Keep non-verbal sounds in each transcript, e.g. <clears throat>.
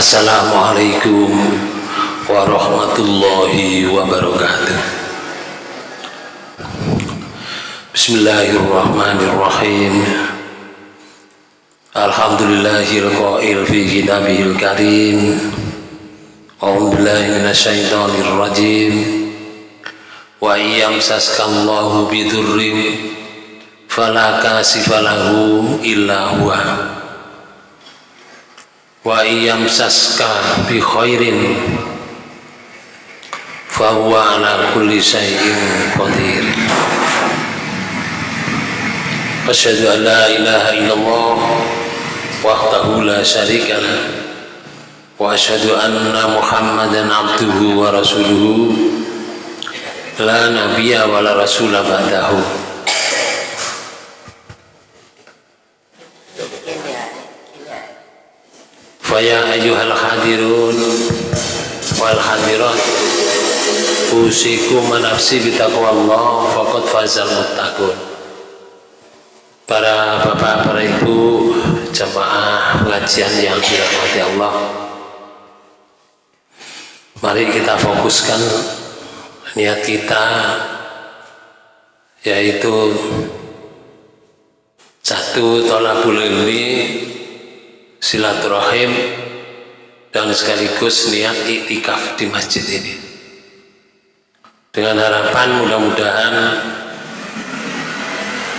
Assalamualaikum warahmatullahi wabarakatuh. Bismillahirrahmanirrahim. Alhamdulillahil fi kitabihil karim. A'udzu billahi minasyaitonir rajim. Wa iyamsaskallahu kasifalahu illa huwa wa iyamsaska bi khairin fa huwa ala kulli syai'in qadir. Asyhadu an la ilaha illallah wahdahu la syarika wa asyhadu anna muhammadan abduhu wa rasuluhu la nabiyya wa la rasula ba'dahu Faya ayuhal hadirun wal hadirat. Usiku manafsi bitaqwallah faqad fazal muttaqun. Para bapak, para ibu jamaah pengajian yang dirahmati Allah. Mari kita fokuskan niat kita yaitu satu tolabul ilmi silaturahim dan sekaligus niat iktikaf di masjid ini. Dengan harapan mudah-mudahan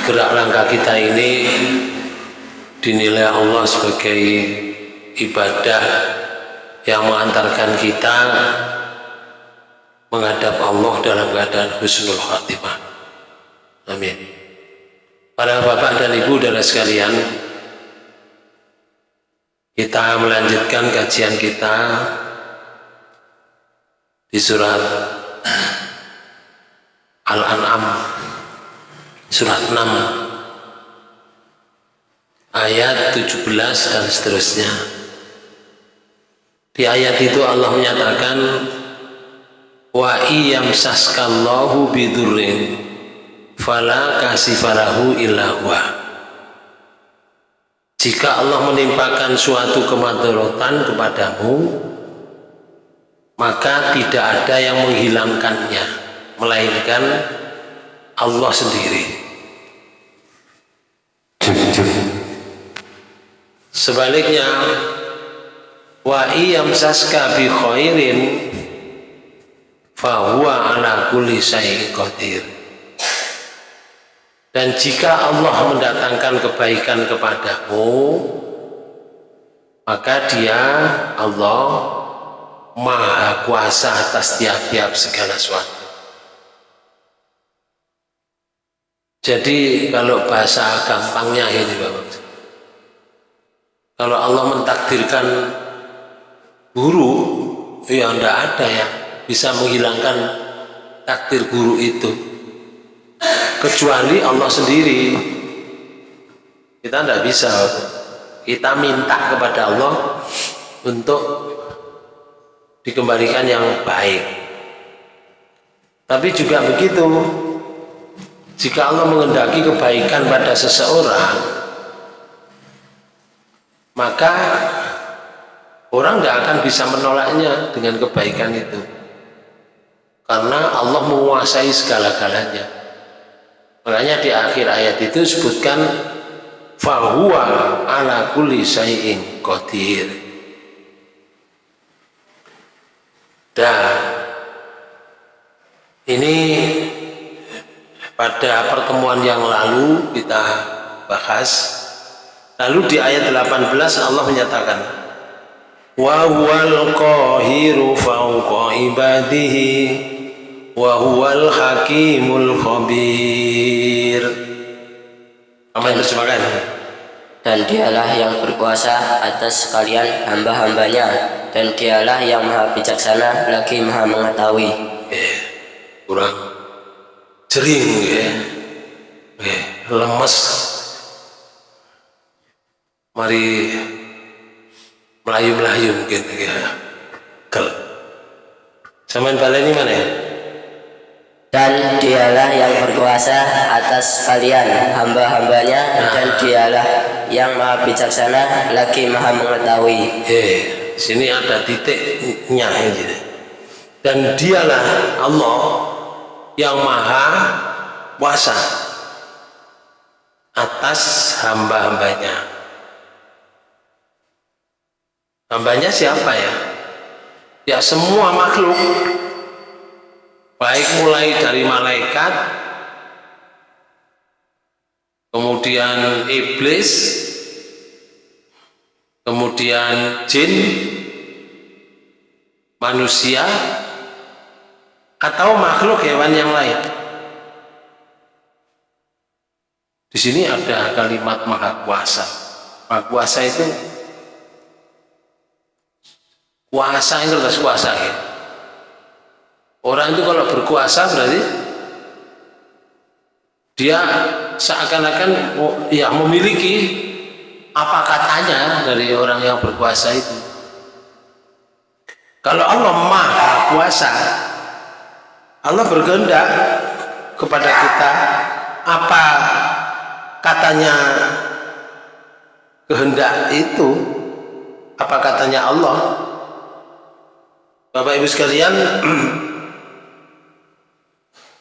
gerak langkah kita ini dinilai Allah sebagai ibadah yang mengantarkan kita menghadap Allah dalam keadaan husnul khatimah. Amin. Para bapak dan ibu dan sekalian kita melanjutkan kajian kita di surat Al-An'am surat 6 ayat 17 dan seterusnya. Di ayat itu Allah menyatakan wa iyamsaskallahu bidurrin fala kasifalahu jika Allah menimpakan suatu kemadaratan kepadamu, maka tidak ada yang menghilangkannya, melainkan Allah sendiri. Sebaliknya, wa iyamsaska bi khairin fahuwa ala kulli syai'in qadir. Dan jika Allah mendatangkan kebaikan kepadamu, maka dia Allah maha kuasa atas tiap-tiap segala sesuatu. Jadi kalau bahasa gampangnya ini Bapak. Kalau Allah mentakdirkan guru, ya tidak ada ya bisa menghilangkan takdir guru itu kecuali Allah sendiri. Kita tidak bisa. Kita minta kepada Allah untuk dikembalikan yang baik. Tapi juga begitu jika Allah mengendaki kebaikan pada seseorang maka orang tidak akan bisa menolaknya dengan kebaikan itu. Karena Allah menguasai segala-galanya Makanya di akhir ayat itu sebutkan fahuwa ala kulli syai'in qadir. Dan ini pada pertemuan yang lalu kita bahas. Lalu di ayat 18 Allah menyatakan wa huwal qahiru fawqa ibadihi wa huwal hakimul khabir. Apa yang terjemahkan? Dan dialah yang berkuasa atas kalian hamba-hambanya. Dan dialah yang maha bijaksana lagi maha mengetahui. Eh, kurang jering ya eh, lemes. Mari melayu-melayu mungkin ya. Kel Zaman baleni mana ya? Dan dialah yang berkuasa atas kalian hamba-hambanya dan dialah yang maha bijaksana lagi maha mengetahui. Di sini ada titiknya gitu. dan dialah Allah yang maha kuasa atas hamba-hambanya. Hambanya siapa ya? Ya semua makhluk baik mulai dari malaikat kemudian iblis kemudian jin manusia atau makhluk hewan yang lain di sini ada kalimat maha kuasa maha kuasa itu kuasa itu adalah kuasa ya. Orang itu kalau berkuasa berarti dia seakan-akan ya memiliki apa katanya dari orang yang berkuasa itu. Kalau Allah maha kuasa Allah berkehendak kepada kita apa katanya kehendak itu apa katanya Allah. Bapak Ibu sekalian <clears throat>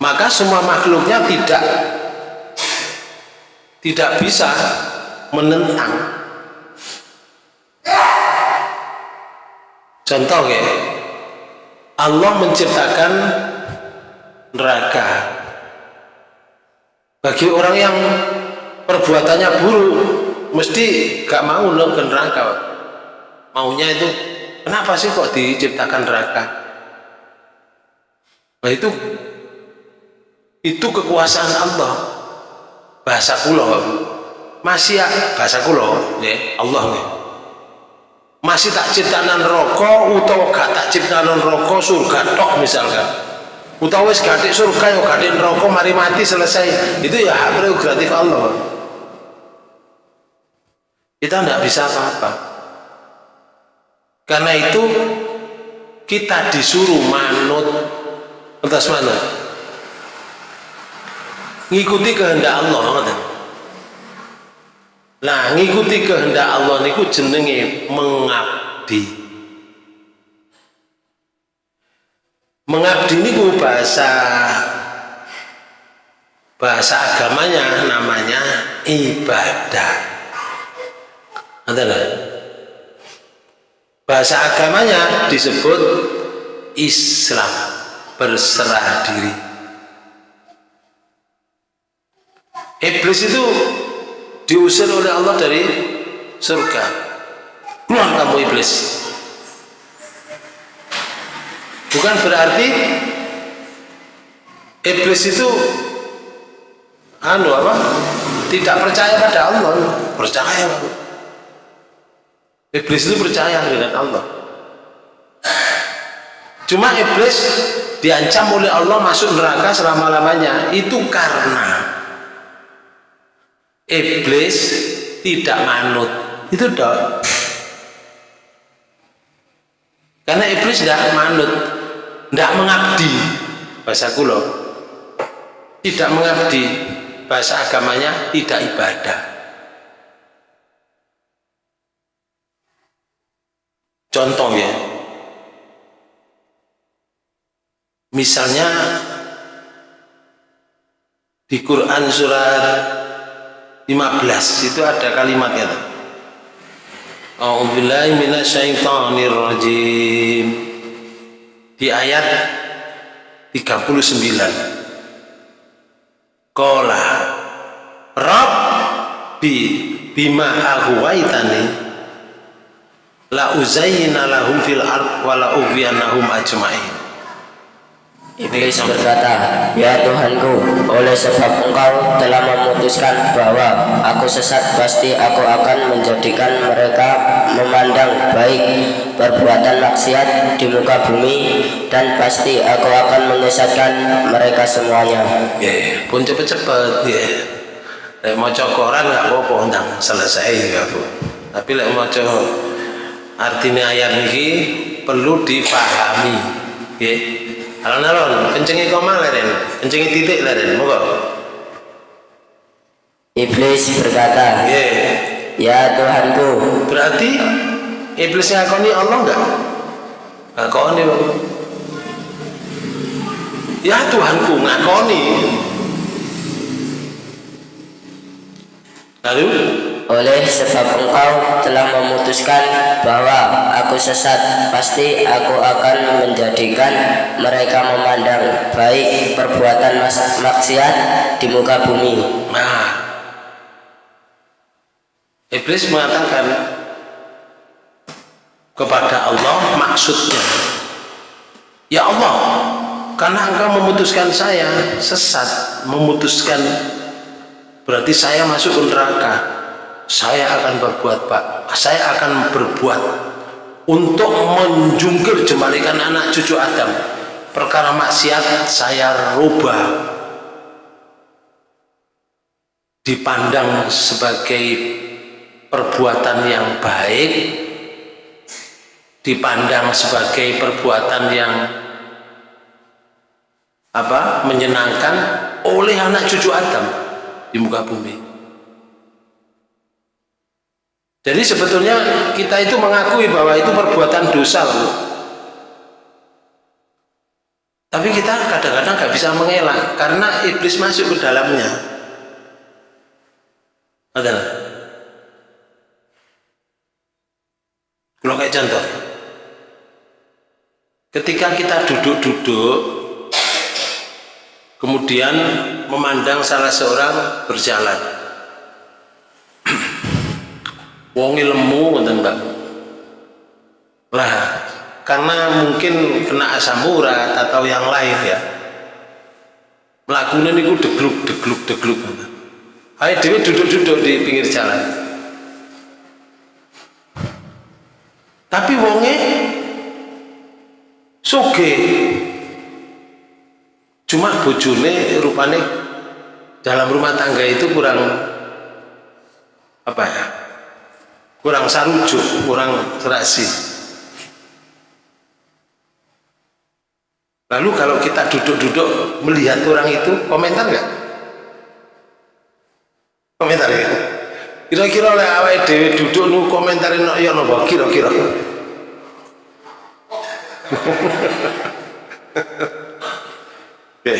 maka semua makhluknya tidak tidak bisa menentang. Contoh ya Allah menciptakan neraka. Bagi orang yang perbuatannya buruk mesti gak mau loh ke neraka. Maunya itu kenapa sih kok diciptakan neraka? Nah itu itu kekuasaan Allah. Bahasa kulo masih ya bahasa kulo ya Allah nih masih tak ciptaan rokok atau gak tak ciptaan rokok surga tok misalkan. Utawa wis gadik surga yo gadik rokok mari mati selesai. Itu ya hak prerogatif Allah. Kita tidak bisa apa-apa. Karena itu kita disuruh manut. Atas manut ngikuti kehendak Allah ngoten. Nah ngikuti kehendak Allah niku jenenge mengabdi. Mengabdi niku bahasa bahasa agamanya namanya ibadah. Adalah bahasa agamanya disebut Islam berserah diri Iblis itu diusir oleh Allah dari surga. Keluar kamu iblis. Bukan berarti iblis itu anu apa? Tidak percaya pada Allah. Percaya. Iblis itu percaya dengan Allah. Cuma iblis diancam oleh Allah masuk neraka selama-lamanya itu karena iblis tidak manut. Itu dok. Karena iblis tidak manut tidak mengabdi. Bahasa kulo tidak mengabdi. Bahasa agamanya tidak ibadah. Contoh ya. Misalnya di Quran surat 15 itu ada kalimatnya A'udzubillahi minasyaitonir rajim di ayat 39 Qala Rabbi bima aghwaytani la uzayyina lahum fil ard wa la ajma'in Iblis berkata, Ya Tuhanku, oleh sebab engkau telah memutuskan bahwa aku sesat, pasti aku akan menjadikan mereka memandang baik perbuatan maksiat di muka bumi dan pasti aku akan menyesatkan mereka semuanya. Ya, pun cepet-cepet ya. Lek maca koran nggak apa-apa selesai ya Bu. Tapi lek maca artinya ayat ini perlu difahami. Ya alon-alon kencengi koma leren kencengi titik leren moga iblis berkata yeah. ya Tuhanku. Berarti iblis ngakoni Allah enggak? Ngakoni ya Tuhanku ngakoni lalu oleh sebab engkau telah memutuskan bahwa aku sesat pasti aku akan menjadikan mereka memandang baik perbuatan maksiat di muka bumi. Nah. Iblis mengatakan kepada Allah maksudnya Ya Allah karena engkau memutuskan saya sesat memutuskan berarti saya masuk neraka saya akan berbuat pak. Saya akan berbuat untuk menjungkir jembalikan anak cucu Adam. Perkara maksiat saya rubah. Dipandang sebagai perbuatan yang baik dipandang sebagai perbuatan yang apa menyenangkan oleh anak cucu Adam di muka bumi jadi sebetulnya kita itu mengakui bahwa itu perbuatan dosa loh. Tapi kita kadang-kadang nggak bisa mengelak karena iblis masuk ke dalamnya. Ada Kalau kayak contoh, ketika kita duduk-duduk, kemudian memandang salah seorang berjalan, wongi lemu ngoten Mbak. Lah, karena mungkin kena asam urat atau yang lain ya. Melakukan niku degluk degluk degluk Ayo dewi duduk-duduk di pinggir jalan. Tapi wonge soge cuma bojone rupane dalam rumah tangga itu kurang apa ya kurang sarujuk, kurang serasi. Lalu kalau kita duduk-duduk melihat orang itu, komentar nggak? Komentar ya? Kira-kira oleh awal dewi duduk nu komentarin no, ya nopo kira-kira. Oke.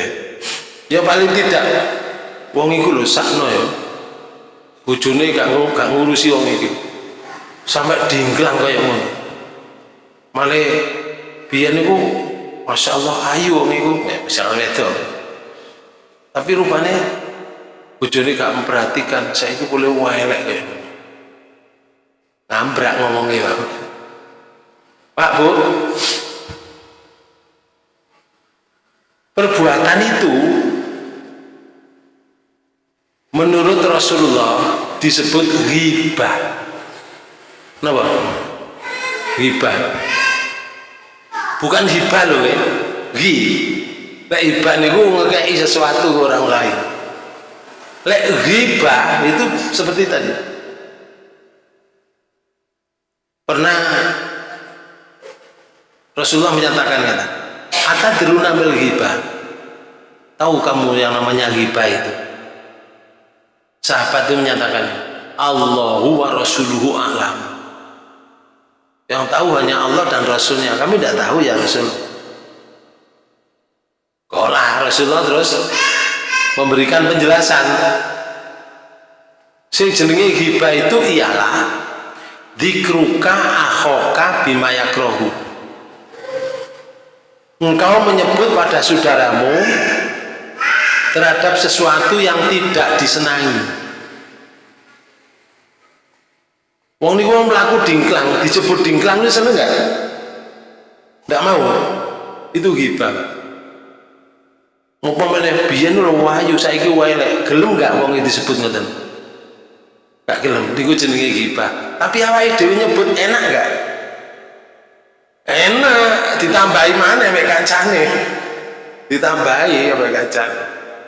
Ya paling tidak wong iku lho sakno ya. Bojone gak ngurusi wong iki sampai dingklang kayak ngono. Malah biar niku masya Allah ayu niku. Ya, misalnya itu tapi rupanya bujoni gak memperhatikan saya itu boleh welek kayak ngambrak ngomongnya pak. Pak bu. Perbuatan itu menurut Rasulullah disebut riba Napa? Hibah. Bukan hibah loh ya. Hi. Lek hibah niku ngekei sesuatu ke orang lain. Lek hibah itu seperti tadi. Pernah Rasulullah menyatakan kata, "Ata diruna bil hibah." Tahu kamu yang namanya hibah itu? Sahabat itu menyatakan, "Allahu wa rasuluhu a'lam." Yang tahu hanya Allah dan Rasulnya. Kami tidak tahu ya Rasul. Kolah Rasulullah terus memberikan penjelasan. Sing jenenge hibah itu ialah dikruka akhoka bimayakrohu engkau menyebut pada saudaramu terhadap sesuatu yang tidak disenangi Wong niku wong mlaku dingklang, disebut dingklang itu seneng enggak? Enggak mau. Itu ghibah. Umpamane biyen lho wahyu saiki wae gelem enggak wong disebut ngoten? Enggak gelem, niku jenenge ghibah. Tapi awake dhewe nyebut enak enggak? Enak, ditambahi mana mek kancane. Ditambahi mek kancane.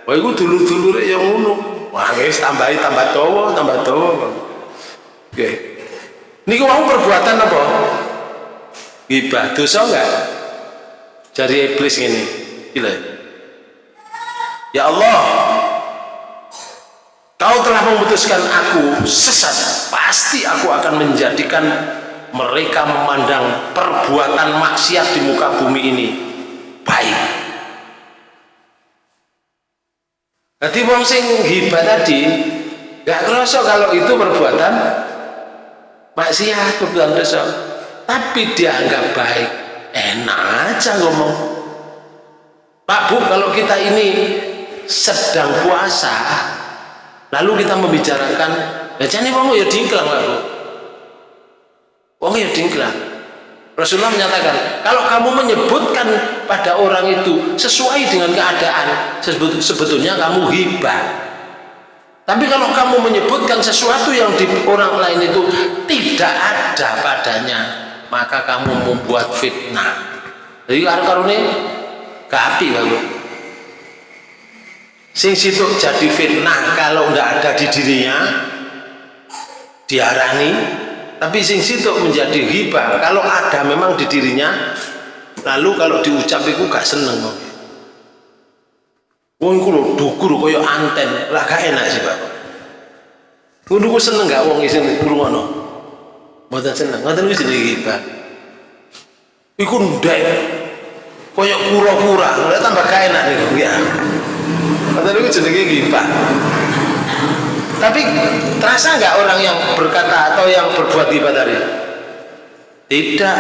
Wah iku dulur-dulure yang ngono. Wah wis tambahi tambah dawa, tambah dawa. Okay. Niku mau perbuatan apa? Gibah, dosa enggak? Jadi iblis ini. Gila. Ya Allah, Kau telah memutuskan aku sesat. Pasti aku akan menjadikan mereka memandang perbuatan maksiat di muka bumi ini baik jadi wong sing hibah tadi gak kerasa kalau itu perbuatan maksiat perbuatan dosa tapi dia anggap baik. Enak aja ngomong. Pak Bu kalau kita ini sedang puasa lalu kita membicarakan ya jadi wong ya dingklang Pak Bu. Wong ya dingklang. Rasulullah menyatakan kalau kamu menyebutkan pada orang itu sesuai dengan keadaan sebetulnya kamu hibah tapi kalau kamu menyebutkan sesuatu yang di orang lain itu tidak ada padanya maka kamu membuat fitnah. Jadi karena kapi lalu sing situ jadi fitnah kalau tidak ada di dirinya diarani. Tapi sing situ menjadi hibah. Kalau ada memang di dirinya lalu kalau diucap itu gak seneng wong iku lho dukur kaya anten. Lah gak enak sih Pak. Ngono ku seneng gak wong isin ngrungono mboten seneng. Ngoten ku jenenge hibah iku ndek. Kaya kura-kura. Lha tambah gak enak niku ya. Ngoten ku jenenge hibah tapi terasa nggak orang yang berkata atau yang berbuat ghibah tadi? Tidak.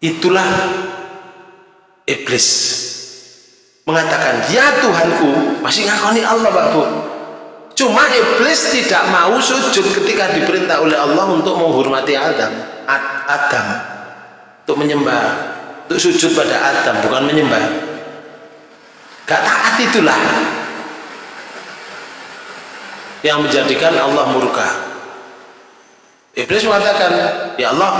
Itulah iblis mengatakan, "Ya Tuhanku, masih ngakoni Allah, Pak Bu." Cuma iblis tidak mau sujud ketika diperintah oleh Allah untuk menghormati Adam. Adam untuk menyembah, untuk sujud pada Adam, bukan menyembah. Gak taat itulah yang menjadikan Allah murka Iblis mengatakan ya Allah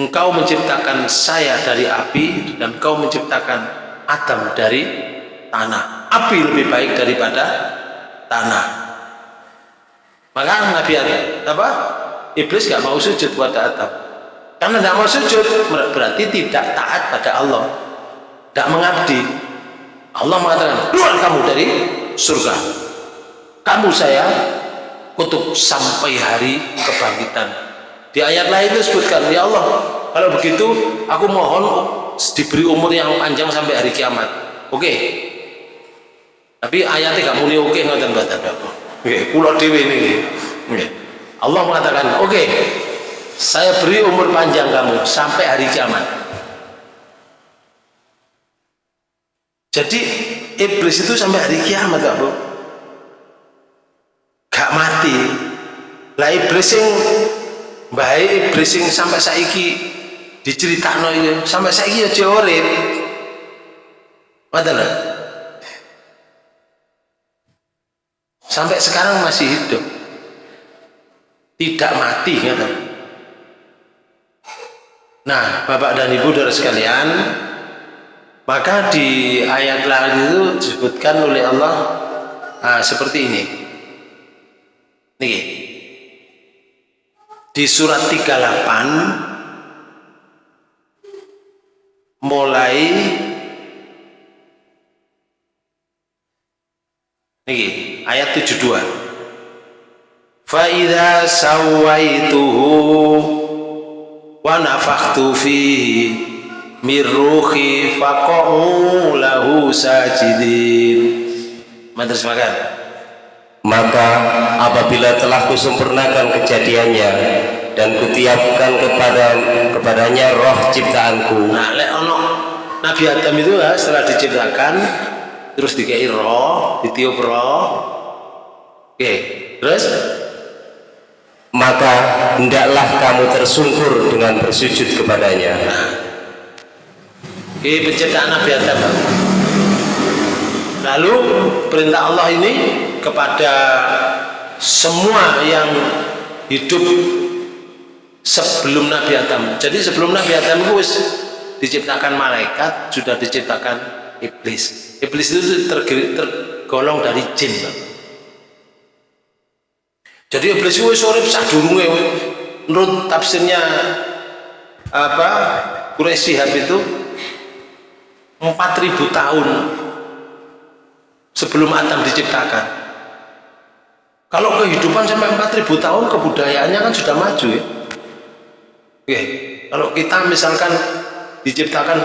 engkau menciptakan saya dari api dan engkau menciptakan Adam dari tanah. Api lebih baik daripada tanah. Maka Nabi apa? Iblis gak mau sujud pada Adam. Karena tidak mau sujud berarti tidak taat pada Allah. Tidak mengabdi. Allah mengatakan keluar kamu dari surga. Kamu saya kutuk sampai hari kebangkitan di ayat lain itu sebutkan ya Allah kalau begitu aku mohon diberi umur yang panjang sampai hari kiamat. Oke. Okay. tapi ayatnya gak muni oke okay, ngoten ngoten oke pulau dewi ini okay. Allah mengatakan oke okay, saya beri umur panjang kamu sampai hari kiamat. Jadi iblis itu sampai hari kiamat gak bro gak mati. Lah iblis sing baik iblis sing sampai saiki diceritakno iki sampai saiki aja urip. Padahal sampai sekarang masih hidup. Tidak mati kata nah bapak dan ibu dari sekalian maka di ayat lain itu disebutkan oleh Allah ah, seperti ini. Nih. Di surat 38 mulai nih ayat 72 fa idza sawaituhu wa nafakhtu fihi min ruhi faqa'u lahu sajidin. Madrasah makan maka apabila telah kusempurnakan kejadiannya dan kutiapkan kepada kepadanya roh ciptaanku. Nah lek ono Nabi Adam itu ya, setelah diciptakan terus dikei roh ditiup roh. Oke terus? Maka hendaklah kamu tersungkur dengan bersujud kepadanya. Nah. oke penciptaan Nabi Adam. Lalu perintah Allah ini kepada semua yang hidup sebelum Nabi Adam. Jadi sebelum Nabi Adam itu diciptakan malaikat sudah diciptakan iblis. Iblis itu tergolong dari jin jadi iblis itu sore sadurunge menurut tafsirnya apa Quraisy itu 4000 tahun sebelum Adam diciptakan kalau kehidupan sampai 4000 tahun kebudayaannya kan sudah maju ya Oke, kalau kita misalkan diciptakan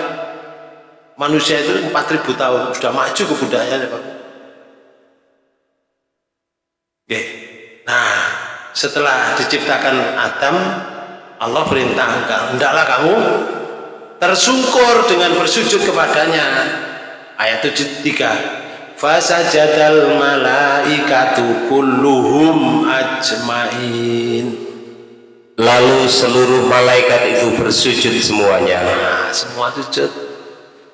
manusia itu 4000 tahun sudah maju kebudayaannya Pak Oke. Nah, setelah diciptakan Adam, Allah perintahkan, hendaklah kamu tersungkur dengan bersujud kepadanya. Ayat 73. Fasajadal malaikatu kulluhum ajmain. Lalu seluruh malaikat itu bersujud semuanya. Nah, semua sujud.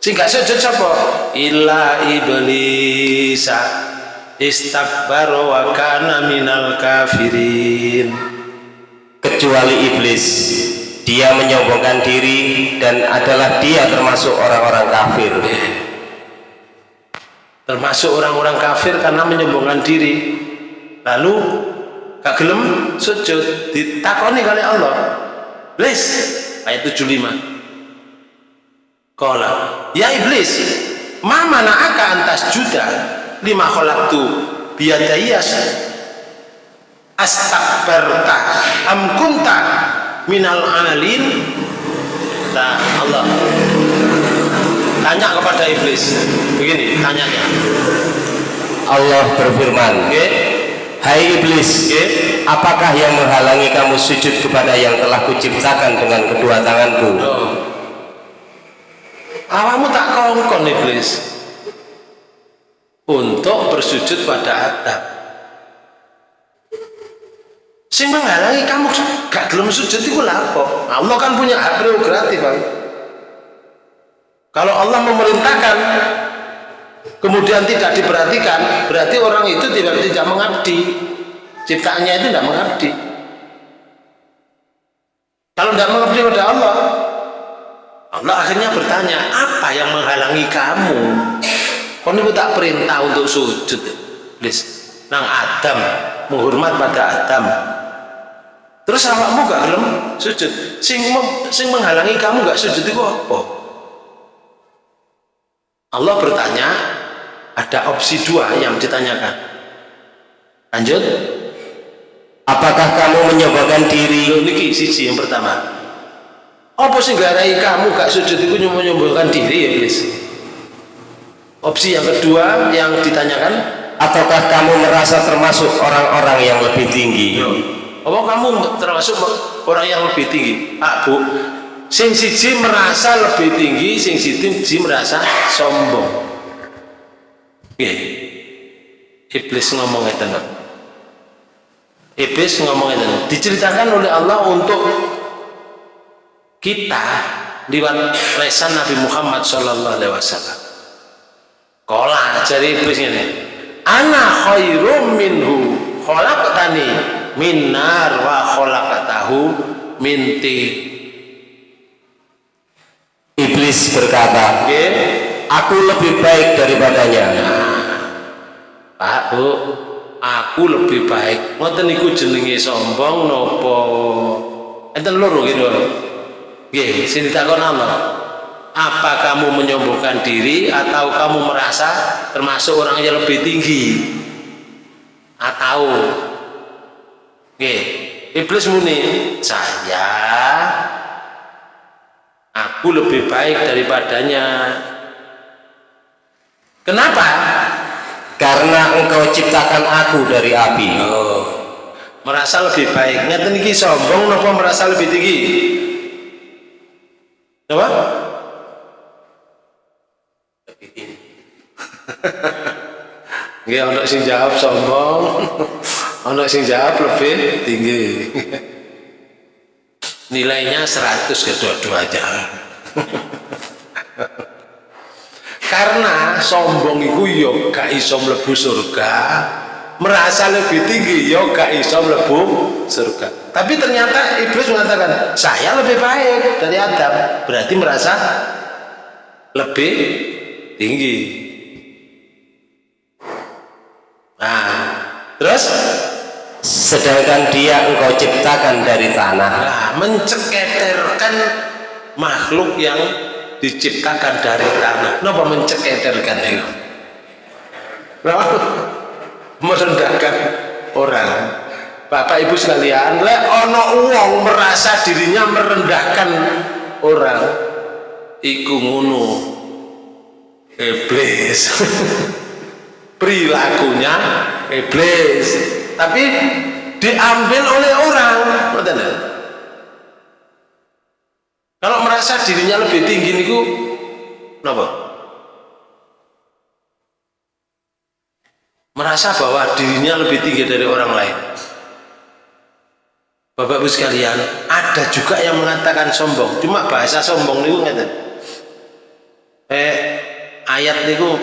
Sing gak sujud siapa? Illa iblisa istakbara wa kana minal kafirin kecuali iblis dia menyombongkan diri dan adalah dia termasuk orang-orang kafir termasuk orang-orang kafir karena menyombongkan diri. Lalu gak gelem sujud. Ditakoni kali Allah. Iblis ayat 75 Kola ya iblis ma mana'aka antas juda lima khalaqtu biyadayya astakbarta am kunta minal alin nah Allah tanya kepada iblis. Begini tanyanya Allah berfirman okay. Hai iblis okay. apakah yang menghalangi kamu sujud kepada yang telah kuciptakan dengan kedua tanganku? Oh. awamu tak kongkon iblis. Untuk bersujud pada Adam sing menghalangi kamu gak gelem sujud itu lapo Allah kan punya hak prerogatif kalau Allah memerintahkan kemudian tidak diperhatikan berarti orang itu tidak tidak mengabdi ciptaannya itu tidak mengabdi kalau tidak mengabdi pada Allah Allah akhirnya bertanya apa yang menghalangi kamu Kau ini tak perintah untuk sujud, please. Nang Adam, menghormat pada Adam. Terus awakmu gak gelem sujud. Sing sing menghalangi kamu gak sujud itu apa? Allah bertanya, ada opsi dua yang ditanyakan. Lanjut. Apakah kamu menyombongkan diri? Niki sisi yang pertama. Apa sih garai kamu gak sujud itu menyombongkan diri ya, please? Opsi yang kedua yang ditanyakan, ataukah kamu merasa termasuk orang-orang yang lebih tinggi? Apa kamu termasuk orang yang lebih tinggi? Ah, Bu. Sing siji merasa lebih tinggi, sing siji merasa sombong. Oke. Iblis ngomong itu Iblis ngomong itu diceritakan oleh Allah untuk kita lewat lesan Nabi Muhammad Shallallahu Alaihi Wasallam Kola jadi iblis ini. Ana khairum minhu khalaqtani min nar wa khalaqtahu min Iblis berkata, aku lebih baik daripadanya. Nah, Pak Bu, aku lebih baik. Ngoten niku jenenge sombong nopo? Enten loro gitu. Nggih, sing ditakon Allah apa kamu menyombongkan diri atau kamu merasa termasuk orang yang lebih tinggi atau oke iblis muni saya aku lebih baik daripadanya kenapa karena engkau ciptakan aku dari api oh, merasa lebih baik ini sombong nopo merasa lebih tinggi apa? Nggih <laughs> ana sing jawab sombong, <laughs> ana sing jawab lebih tinggi. <laughs> Nilainya 100 kedua-duanya. Karena sombong itu yo gak iso mlebu surga, merasa lebih tinggi yo gak iso mlebu surga. Tapi ternyata iblis mengatakan, "Saya lebih baik dari Adam." Berarti merasa lebih tinggi nah terus sedangkan dia engkau ciptakan dari tanah. Nah menceketerkan makhluk yang diciptakan dari tanah. Kenapa menceketerkan itu nah, <laughs> merendahkan orang. Bapak Ibu sekalian lek ono uang merasa dirinya merendahkan orang iku ngono. Iblis. <laughs> Perilakunya iblis tapi diambil oleh orang. Kalau merasa dirinya lebih tinggi niku kenapa merasa bahwa dirinya lebih tinggi dari orang lain. Bapak Ibu sekalian ada juga yang mengatakan sombong. Cuma bahasa sombong niku ngeten. Eh ayat niku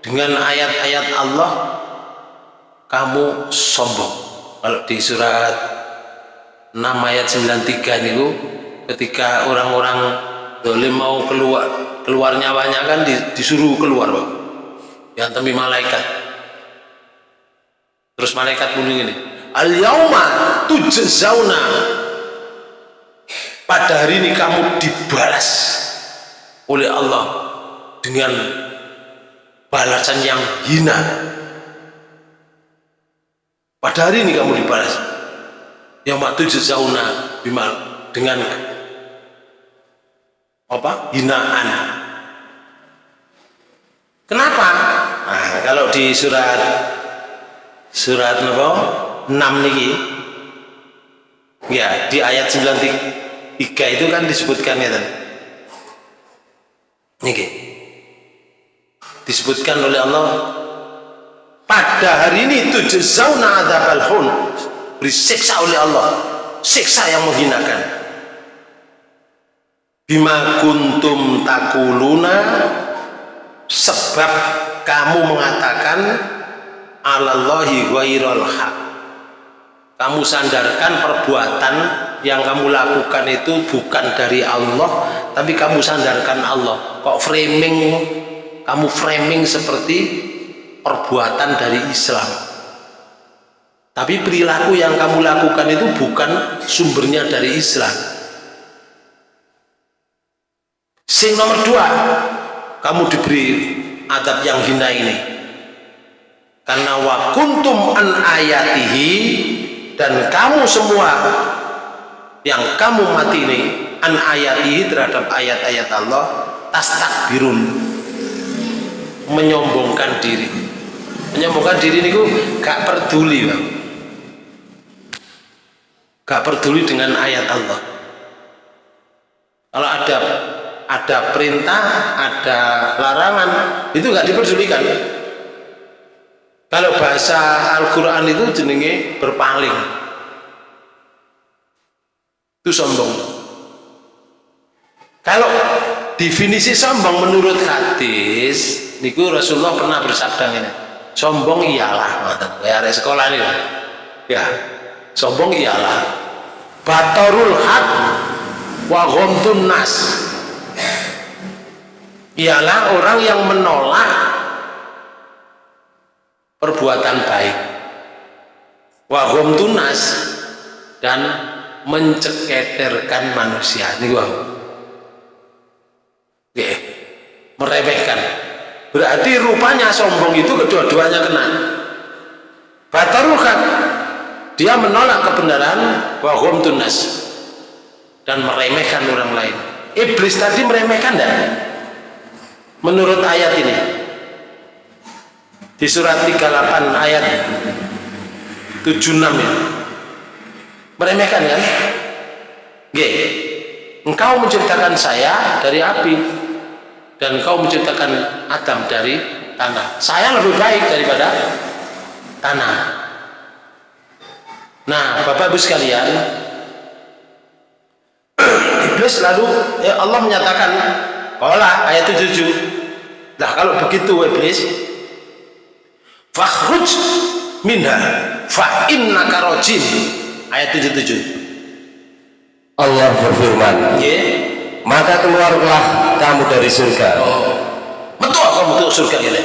dengan ayat-ayat Allah kamu sombong. Kalau di surat 6 ayat 93 niku ketika orang-orang dolim mau keluar keluar nyawanya kan disuruh keluar Pak. Yang temui malaikat. Terus malaikat bunyi ini al yauma tujzauna. Pada hari ini kamu dibalas oleh Allah dengan balasan yang hina pada hari ini kamu dibalas. Yang waktu jazauna bimal dengan apa? Hinaan. Kenapa? Nah, kalau di surat surat apa? 6 niki. Ya di ayat 93 itu kan disebutkan ya kan niki. Disebutkan oleh Allah pada hari ini itu jazauna adzabal hun disiksa oleh Allah. Siksa yang menghinakan. Bima kuntum takuluna. Sebab kamu mengatakan alallahi ghairal haq. Kamu sandarkan perbuatan yang kamu lakukan itu bukan dari Allah tapi kamu sandarkan Allah. Kok framing? Kamu framing seperti perbuatan dari Islam. Tapi perilaku yang kamu lakukan itu bukan sumbernya dari Islam. Sing nomor dua kamu diberi adab yang hina ini. Karena wa kuntum an ayatihi dan kamu semua yang kamu mati ini an ayatihi terhadap ayat-ayat Allah tastakbirun menyombongkan diri menyombongkan diri ini gak peduli bang. Gak peduli dengan ayat Allah. Kalau ada ada perintah ada larangan itu gak diperdulikan. Kalau bahasa Al-Quran itu jenenge berpaling. Itu sombong. Kalau definisi sombong menurut hadis niku Rasulullah pernah bersabda ini sombong iyalah. Ya sekolah ini. Ya sombong iyalah. Batorul hak wa ghamtun nas. Ialah orang yang menolak perbuatan baik. Wahum tunas dan menceketerkan manusia. Ini wah Oke, meremehkan berarti rupanya sombong itu kedua-duanya kena. Batarukan dia menolak kebenaran wahum tunas. Dan meremehkan orang lain. Iblis tadi meremehkan dan menurut ayat ini. Di surat 38 ayat 76 ya. Meremehkan kan? G engkau menciptakan saya dari api dan engkau menciptakan Adam dari tanah. Saya lebih baik daripada tanah. Nah Bapak Ibu sekalian <clears throat> Iblis lalu ya Allah menyatakan Kola ayat 77 nah kalau begitu Iblis fakhruj minha fa innaka rajim. Ayat 77 Allah berfirman yeah. Maka keluarlah kamu dari surga. Oh. betul kamu tuh surga ya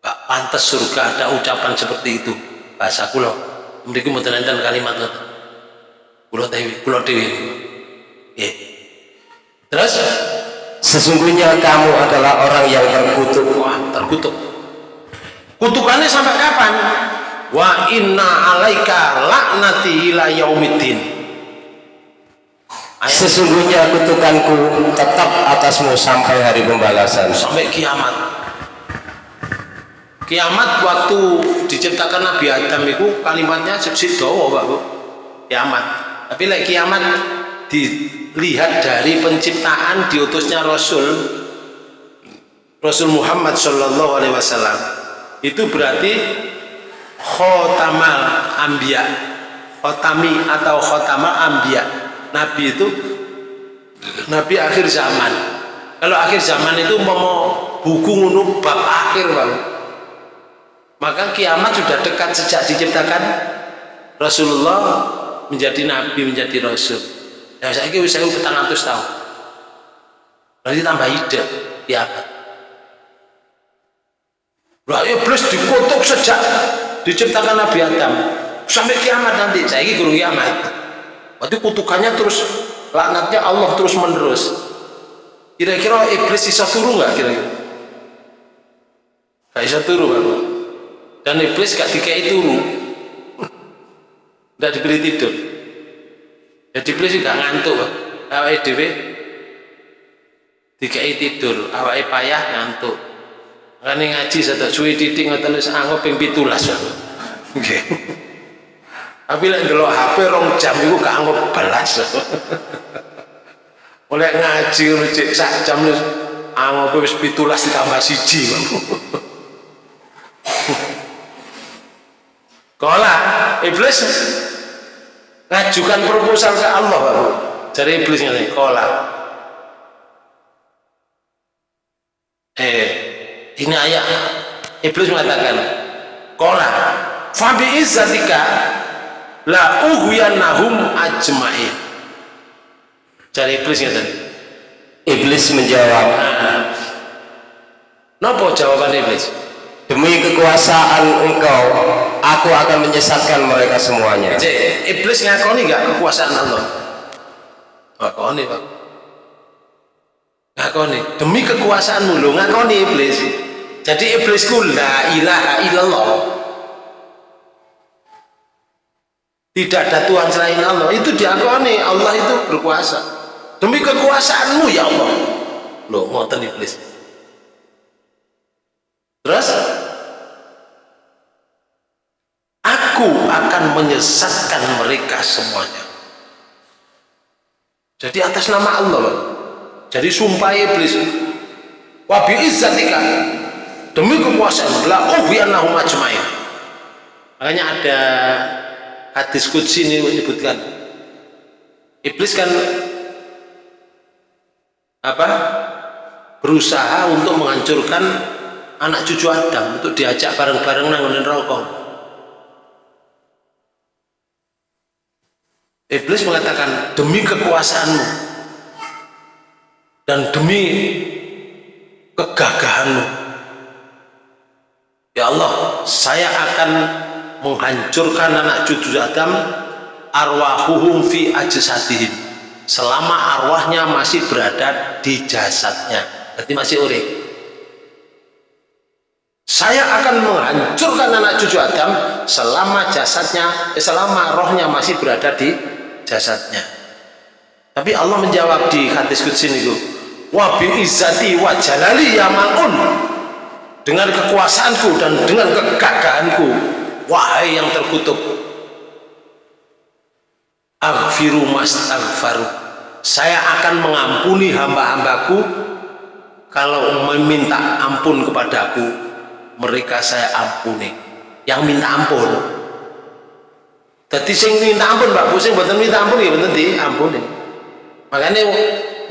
Gak pantas surga ada ucapan seperti itu. Bahasa kulo mending mau kalimat kulo dewi kulo dewi. Yeah. terus? Sesungguhnya kamu adalah orang yang terkutuk. Wah terkutuk. Kutukannya sampai kapan? Wa inna alaika laknati ila yaumiddin sesungguhnya kutukanku tetap atasmu sampai hari pembalasan. Sampai kiamat. Kiamat waktu diciptakan Nabi Adam itu kalimatnya sedowo Pak Bu. Kiamat. Tapi lagi kiamat dilihat dari penciptaan diutusnya Rasul Rasul Muhammad Shallallahu Alaihi Wasallam itu berarti khotamal ambia khotami atau khotamal ambia Nabi itu Nabi akhir zaman kalau akhir zaman itu mau buku ngunuk bab akhir bang maka kiamat sudah dekat sejak diciptakan Rasulullah menjadi Nabi menjadi Rasul Ya saya kira saya petang atus tahun. Berarti tambah ide kiamat. Lah iblis ya dikutuk sejak diciptakan Nabi Adam sampai kiamat nanti. Saya kira gurung kiamat. Berarti kutukannya terus laknatnya Allah terus menerus. Kira-kira iblis bisa turun nggak kira-kira? Gak bisa turun kan? Dan iblis gak dikai turun. Gak diberi tidur jadi plus juga ngantuk awake dhewe dikai tidur awake payah ngantuk ngene ngaji satu suwi titik ngoten wis anggap ping 17 nggih tapi lek ndelok HP rong jam iku gak anggap belas <laughs> oleh ngaji cek sak jam anggap wis 17 ditambah siji. <laughs> Kala iblis ngajukan proposal ke Allah Pak Bu. Dari iblis ini kola. Eh ini ayat iblis mengatakan kola fabi izzatika la ughyanahum ajmain. Dari iblis tadi iblis menjawab <laughs> Nopo jawaban iblis? Demi kekuasaan engkau aku akan menyesatkan mereka semuanya. Jadi, iblis ngakoni gak kekuasaan Allah? Ngakoni pak. Ngakoni. Demi kekuasaanmu lo ngakoni iblis. Jadi iblisku la ilaha illallah tidak ada Tuhan selain Allah. Itu diakoni Allah itu berkuasa. Demi kekuasaanmu ya Allah. Lo ngoten iblis terus? Aku akan menyesatkan mereka semuanya. Jadi atas nama Allah jadi sumpah iblis. Wabi izzatika demi kekuasaan. La ubiannahum ajmain. Makanya ada hadis kudsi ini menyebutkan iblis kan apa? Berusaha untuk menghancurkan anak cucu Adam untuk diajak bareng-bareng nangunin rokok. Iblis mengatakan demi kekuasaanmu dan demi kegagahanmu ya Allah saya akan menghancurkan anak cucu Adam arwahuhum fi ajsadihim. Selama arwahnya masih berada di jasadnya. Berarti masih urip. Saya akan menghancurkan anak cucu Adam selama jasadnya eh, selama rohnya masih berada di jasadnya. Tapi Allah menjawab di hadis kudsi itu wa bi izzati wa jalali ya dengan kekuasaanku dan dengan kegagahanku wahai yang terkutuk. Aghfiru mastaghfaru. Saya akan mengampuni hamba-hambaku kalau meminta ampun kepadaku. Mereka saya ampuni. Yang minta ampun. Jadi sing minta ampun Mbak Bu sing mboten minta ampun ya mboten diampuni. Makanya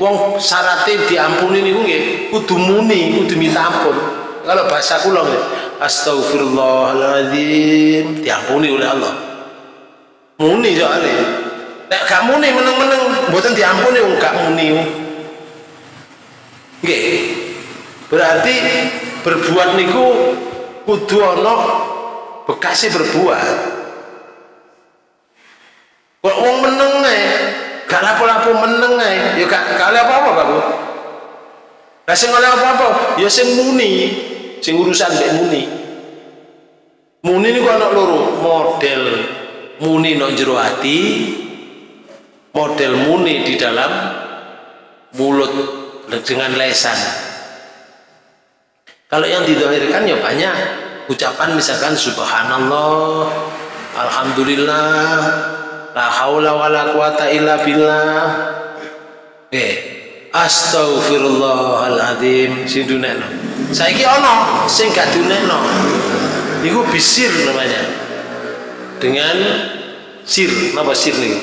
wong syaratnya diampuni niku nggih kudu muni, kudu minta ampun. Kalau bahasa kula astagfirullahaladzim diampuni oleh Allah. Muni soalnya. Nek gak muni meneng-meneng mboten diampuni gak muni. Nggih. Berarti berbuat niku kudu ana bekasnya berbuat kok wong meneng ae gak lapo-lapo meneng ae ya gak gak apa-apa Pak lah sing oleh apa-apa ya sing muni sing urusan mbek muni. Muni ini anak loro model muni no jero hati model muni di dalam mulut dengan lesan. Kalau yang didohirkan ya banyak. Ucapan misalkan subhanallah alhamdulillah la haula wala quwata illa billah. Eh astagfirullahaladzim sing dunekno saiki ana sing gak dunekno itu bisir namanya. Dengan sir. Apa sir nih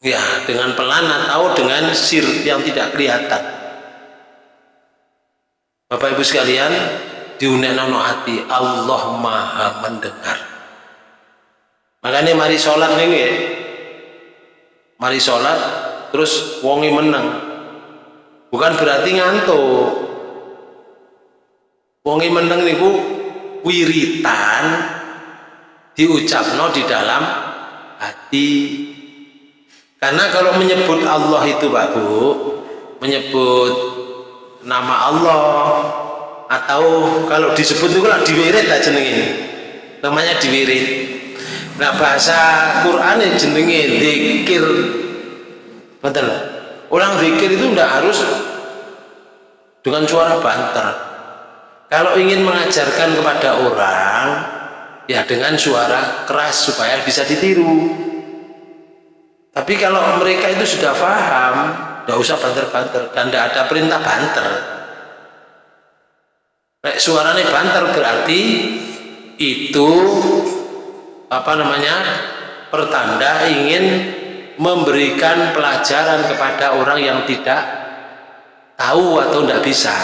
ya dengan pelan atau dengan sir yang tidak kelihatan. Bapak Ibu sekalian diunekno hati. Allah maha mendengar. Makanya mari sholat nih ya mari sholat terus wongi menang bukan berarti ngantuk. Wongi meneng niku wiritan diucapno di dalam hati. Karena kalau menyebut Allah itu Pak Bu menyebut nama Allah atau kalau disebut itu lah diwirid lah jenenge. Namanya diwirid. Nah bahasa Quran jenenge zikir. Betul orang zikir itu tidak harus dengan suara banter. Kalau ingin mengajarkan kepada orang ya dengan suara keras supaya bisa ditiru. Tapi kalau mereka itu sudah paham tidak usah banter-banter dan tidak ada perintah banter. Nek suaranya banter berarti itu apa namanya pertanda ingin memberikan pelajaran kepada orang yang tidak tahu atau tidak bisa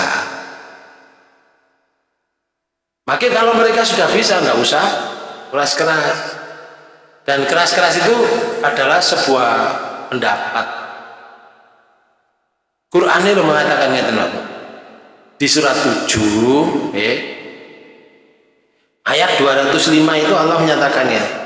Maka kalau mereka sudah bisa, nggak usah keras-keras. Dan keras-keras itu adalah sebuah pendapat. Quran itu mengatakan Di surat 7, eh, ayat 205 itu Allah menyatakannya.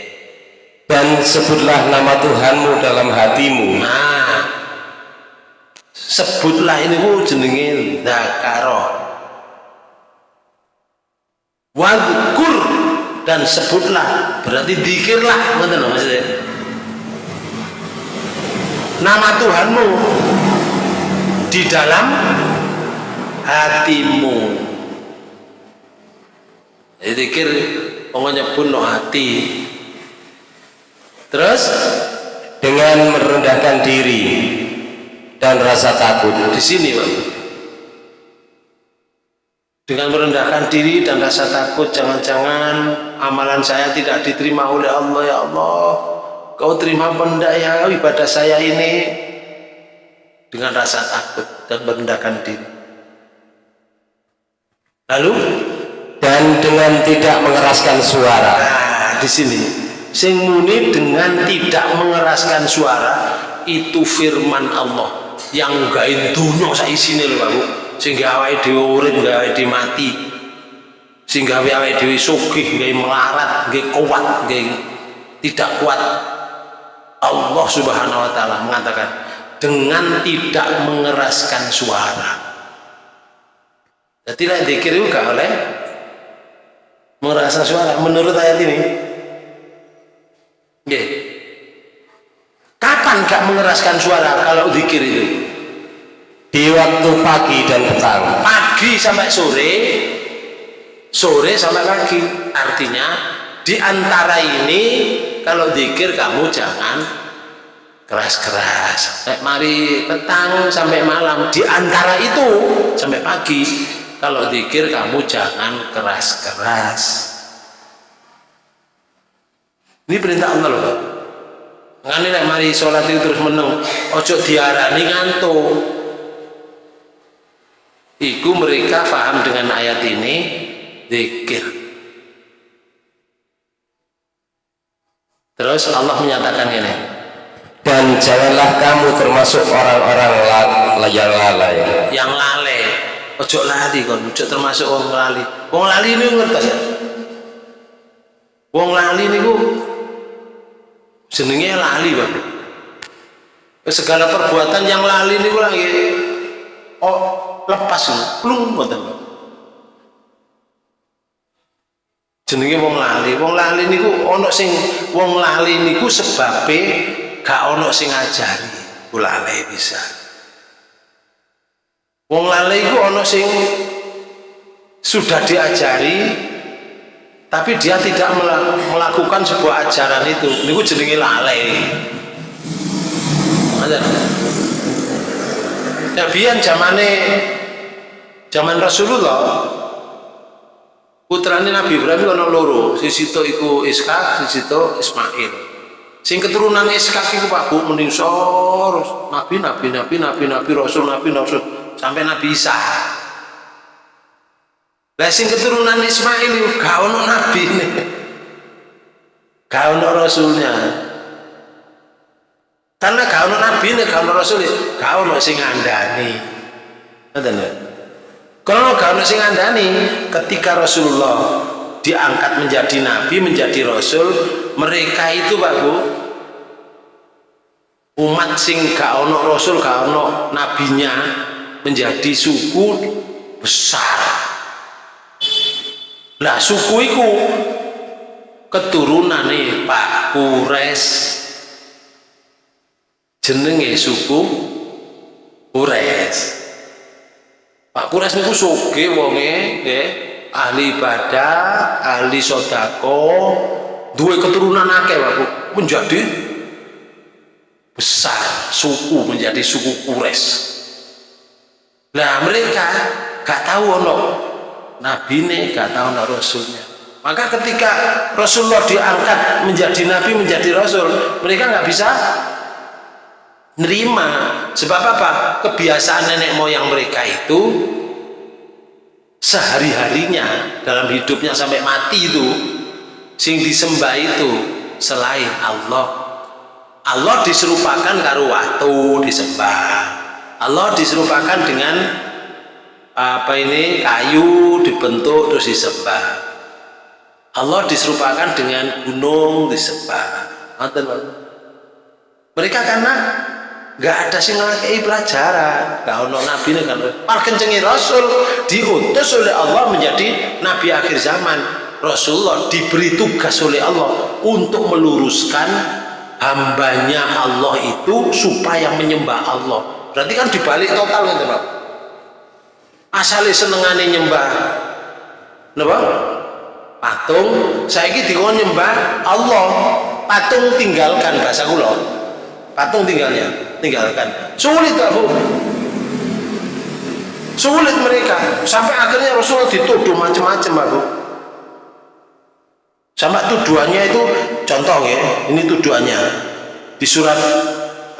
dan sebutlah nama Tuhanmu dalam hatimu. Nah sebutlah ini ku jenenge zakaro. Wadkur dan sebutlah berarti dikirlah nama Tuhanmu di dalam hatimu. Dikir pokoknya pun no hati terus dengan merendahkan diri dan rasa takut di sini Pak. Dengan merendahkan diri dan rasa takut jangan-jangan amalan saya tidak diterima oleh Allah ya Allah. Kau terima benda ya? Ibadah saya ini. Dengan rasa takut dan merendahkan diri. Lalu? Dan dengan tidak mengeraskan suara. Nah di sini sing muni dengan tidak mengeraskan suara itu firman Allah. Yang gawe dunia saisine lho Pak sehingga awake dhewe urip gawe dhewe mati. Sehingga awake dhewe sugih gawe melarat gawe kuat gawe tidak kuat. Allah Subhanahu wa taala mengatakan dengan tidak mengeraskan suara. Jadi lah dikir juga oleh mengeraskan suara. Menurut ayat ini yeah. kapan gak mengeraskan suara kalau dikir itu? Di waktu pagi dan petang. Pagi sampai sore sore sampai pagi. Artinya di antara ini kalau dikir kamu jangan keras-keras. Mari petang sampai malam. Di antara itu sampai pagi. Kalau dikir kamu jangan keras-keras ini perintah Allah loh Mengenai mari sholat itu terus meneng ojo diarani ngantuk. Iku mereka paham dengan ayat ini zikir. Terus Allah menyatakan ini dan janganlah kamu termasuk orang-orang yang lalai. yang lalai ojo lali kon ojo termasuk orang lali. Wong lali ini ngerti ya? Wong lali ini ku jenenge lali bang segala perbuatan yang lali ini lagi oh lepas ini plung ngoten jenenge wong lali. Wong lali niku ana sing wong lali niku sebabe gak ono sing ngajari. Ku lalai bisa. Wong lalai ku ono sing sudah diajari tapi dia tidak melakukan sebuah ajaran itu. Ini ku jenenge lalai. Ada nah biar zamane zaman Rasulullah putrane Nabi Ibrahim ono loro. Sisi itu iku Ishak sisi itu Ismail. Sing keturunan Ishak itu Pak Bu mending sor nabi nabi nabi nabi nabi rasul nabi rasul. Sampai Nabi Isa lah sing keturunan Ismail itu gak nabi nih gak ono rasulnya. Karena gak ono nabi nih gak rasul gak ono sing ngandani. Kalau gak ono sing ngandani ketika Rasulullah diangkat menjadi nabi, menjadi rasul, mereka itu Pak Bu umat sing gak ono rasul, gak ono nabinya menjadi suku besar. Lah suku itu keturunan nih Pak Kures jenenge suku Kures. Pak Kures niku soge wonge nggih ahli ibadah, ahli sodako, dua keturunan akeh aku menjadi besar suku menjadi suku Kures. Nah mereka gak tahu ono nabi ini gak tahu ono rasulnya. Maka ketika Rasulullah diangkat menjadi nabi menjadi rasul, mereka nggak bisa nerima. Sebab apa? Kebiasaan nenek moyang mereka itu sehari-harinya dalam hidupnya sampai mati itu sing disembah itu selain Allah Allah diserupakan karo waktu disembah Allah diserupakan dengan apa ini? Kayu dibentuk terus disembah. Allah diserupakan dengan gunung disembah. Mereka karena nggak ada sing ngakei pelajaran. Gak ono nabi ini kan rasul. Diutus oleh Allah menjadi nabi akhir zaman. Rasulullah diberi tugas oleh Allah untuk meluruskan hambanya Allah itu supaya menyembah Allah. Berarti kan dibalik total kan teman asalnya senengane nyembah. Napa? patung. Saya ini dikon nyembah Allah. Patung tinggalkan bahasa kula. Patung tinggalnya tinggalkan. Sulit gak bu? Sulit mereka. Sampai akhirnya Rasulullah dituduh macam-macam bu. Sama tuduhannya itu contoh ya ini tuduhannya. Di surat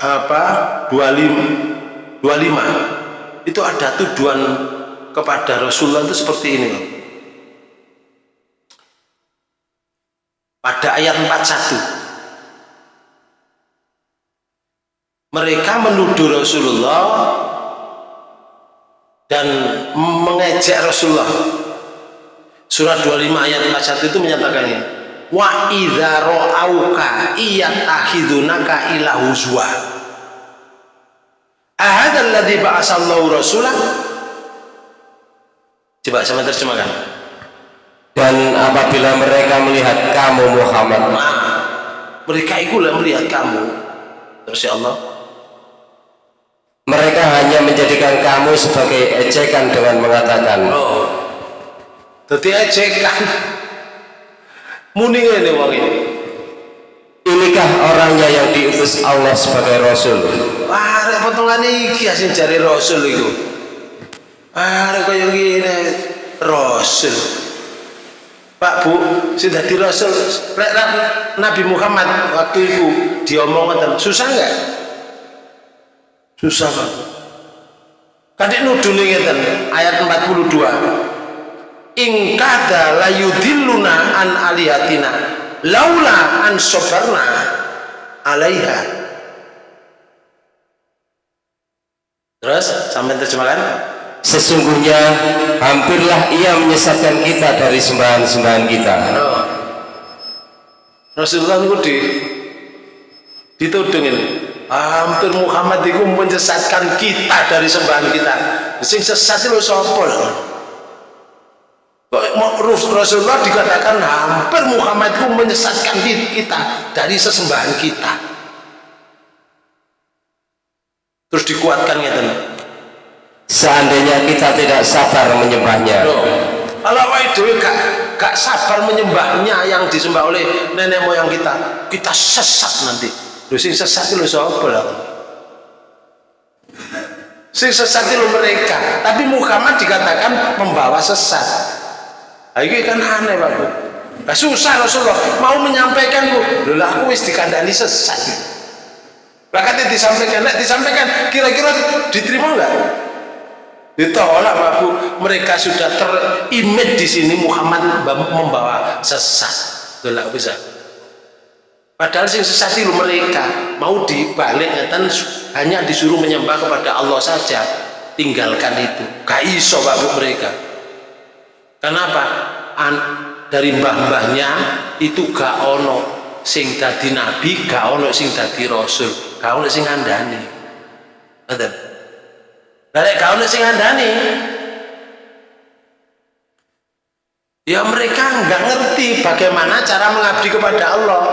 apa 25 25 itu ada tuduhan kepada Rasulullah itu seperti ini. Pada ayat 41 mereka menuduh Rasulullah dan mengejek Rasulullah. Surat 25 ayat 41 itu menyatakannya wa idza ra'auka iyatahidunaka ila huzwa. Ahad alladhi ba'asallahu rasulah coba sama terjemahkan dan apabila mereka melihat kamu Muhammad. Nah, mereka itulah melihat kamu. Terus ya Allah. Mereka hanya menjadikan kamu sebagai ejekan dengan mengatakan. Oh. Jadi ejekan. Muning ini wong ini inikah orangnya yang diutus Allah sebagai Rasul? Wah rek potongan iki asin cari Rasul itu ah rek kaya gini? Rasul. Pak Bu sudah di Rasul Nabi Muhammad waktu itu diomongkan susah enggak susah Pak. Kadek nuduh ngeten ayat 42 in kada layudilluna an alihatina laula an sobarna alaiha. Terus sampai terjemahkan sesungguhnya hampirlah ia menyesatkan kita dari sembahan-sembahan kita. No. Rasulullah itu di ditudungin hampir Muhammad itu menyesatkan kita dari sembahan kita. Sing sesat itu sapa Rasulullah dikatakan hampir Muhammad itu menyesatkan kita dari sesembahan kita. Terus dikuatkan gitu seandainya kita tidak sabar menyembahnya kalau itu gak, gak sabar menyembahnya yang disembah oleh nenek moyang kita kita sesat nanti lu sing sesat itu siapa lah sing sesat itu mereka tapi Muhammad dikatakan membawa sesat Nah, ini kan aneh Pak Bu. Nah, susah Rasulullah mau menyampaikan Bu. Lho aku wis dikandani sesat. Bahkan disampaikan, nek disampaikan kira-kira diterima enggak? Ditolak Pak Bu. Mereka sudah terimit di sini Muhammad membawa sesat. Lho bisa. Padahal sing sesat itu mereka mau dibalik dan hanya disuruh menyembah kepada Allah saja. Tinggalkan itu. Gak iso mereka. Kenapa? An, dari mbah-mbahnya itu gak ono sing dadi nabi, gak ono sing dadi rasul, gak ono sing. Ngoten. Lah gak ono sing ngandani. Ya mereka nggak ngerti bagaimana cara mengabdi kepada Allah.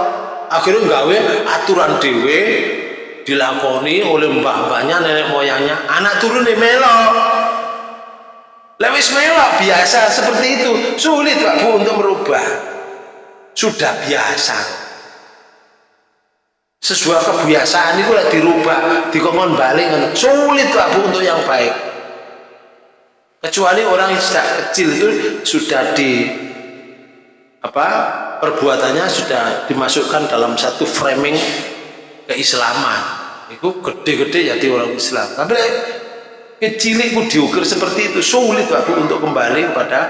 Akhirnya gawe aturan dewe dilakoni oleh mbah-mbahnya, nenek moyangnya, anak turun di melok Lewis melok biasa seperti itu. Sulit Pak untuk merubah. Sudah biasa sesuai kebiasaan itu lah dirubah dikongkon balik sulit Pak Bu untuk yang baik. Kecuali orang yang sudah kecil itu sudah di apa perbuatannya sudah dimasukkan dalam satu framing keislaman. Itu gede-gede jadi orang Islam. Tapi kecil itu diukir seperti itu sulit aku untuk kembali kepada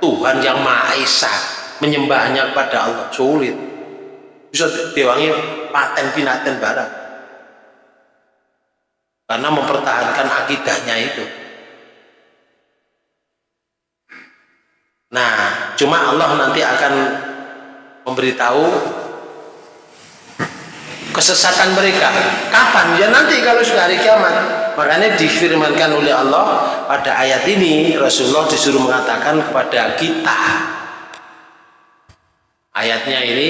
Tuhan yang Maha Esa menyembahnya kepada Allah. Sulit. Bisa diwangi paten pinaten barang. Karena mempertahankan akidahnya itu. Nah cuma Allah nanti akan memberitahu kesesatan mereka. Kapan? Ya nanti kalau sudah hari kiamat. Makanya difirmankan oleh Allah pada ayat ini Rasulullah disuruh mengatakan kepada kita. Ayatnya ini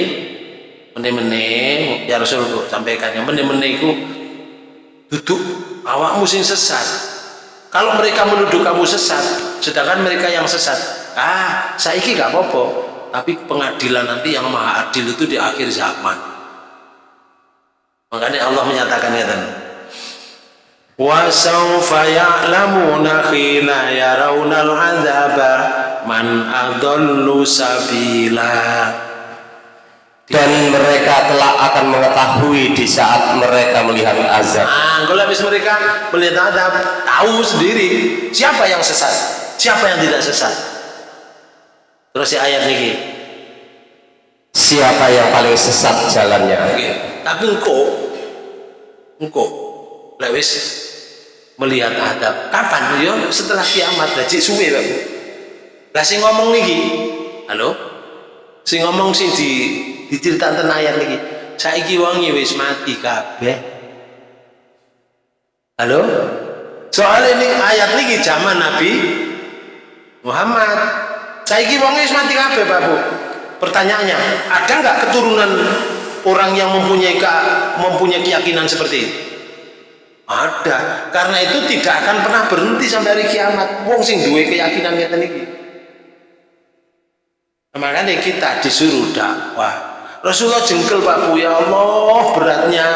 mene-mene ya Rasulullah sampaikan yang mene-mene itu duduk awakmu sing sesat kalau mereka menuduh kamu sesat sedangkan mereka yang sesat ah saiki gak apa-apa tapi pengadilan nanti yang maha adil itu di akhir zaman makanya Allah menyatakan ya وسوف يعلمون حين يرون العذاب من أضل سبيلا dan mereka telah akan mengetahui di saat mereka melihat azab. Nah, kalau habis mereka melihat azab, tahu sendiri siapa yang sesat, siapa yang tidak sesat. Terus si ayat ini, siapa yang paling sesat jalannya? Oke. Tapi engkau, engkau, lewis melihat adab kapan yo setelah kiamat jadi suwe lah sing ngomong niki halo sing ngomong sing di diceritakan ayat niki saiki wongi wis mati kabeh halo soal ini ayat niki zaman Nabi Muhammad saiki wongi wis mati kabeh Pak Bu pertanyaannya ada nggak keturunan orang yang mempunyai mempunyai keyakinan seperti itu ada. Karena itu tidak akan pernah berhenti sampai hari kiamat. Wong sing duwe keyakinan ngeten iki. Makanya kita disuruh dakwah. Rasulullah jengkel Pak Bu, ya Allah beratnya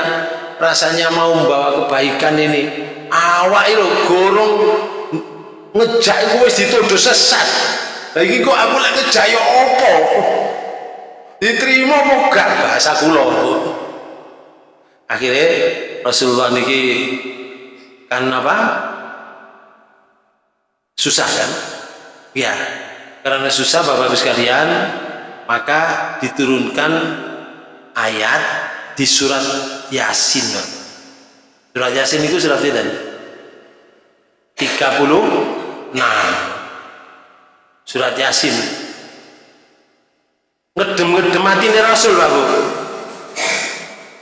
rasanya mau membawa kebaikan ini. Awak itu gorong ngejak kowe dituduh sesat. Lagi kok aku lagi ngejak ya apa? Diterima apa gak bahasa kula. Akhirnya Rasulullah niki kan apa susah kan ya karena susah Bapak Ibu sekalian maka diturunkan ayat di surat Yasin. Surat Yasin itu surat itu 30 nah surat Yasin. Ngedem-ngedem mati ini Rasul Pak Bu.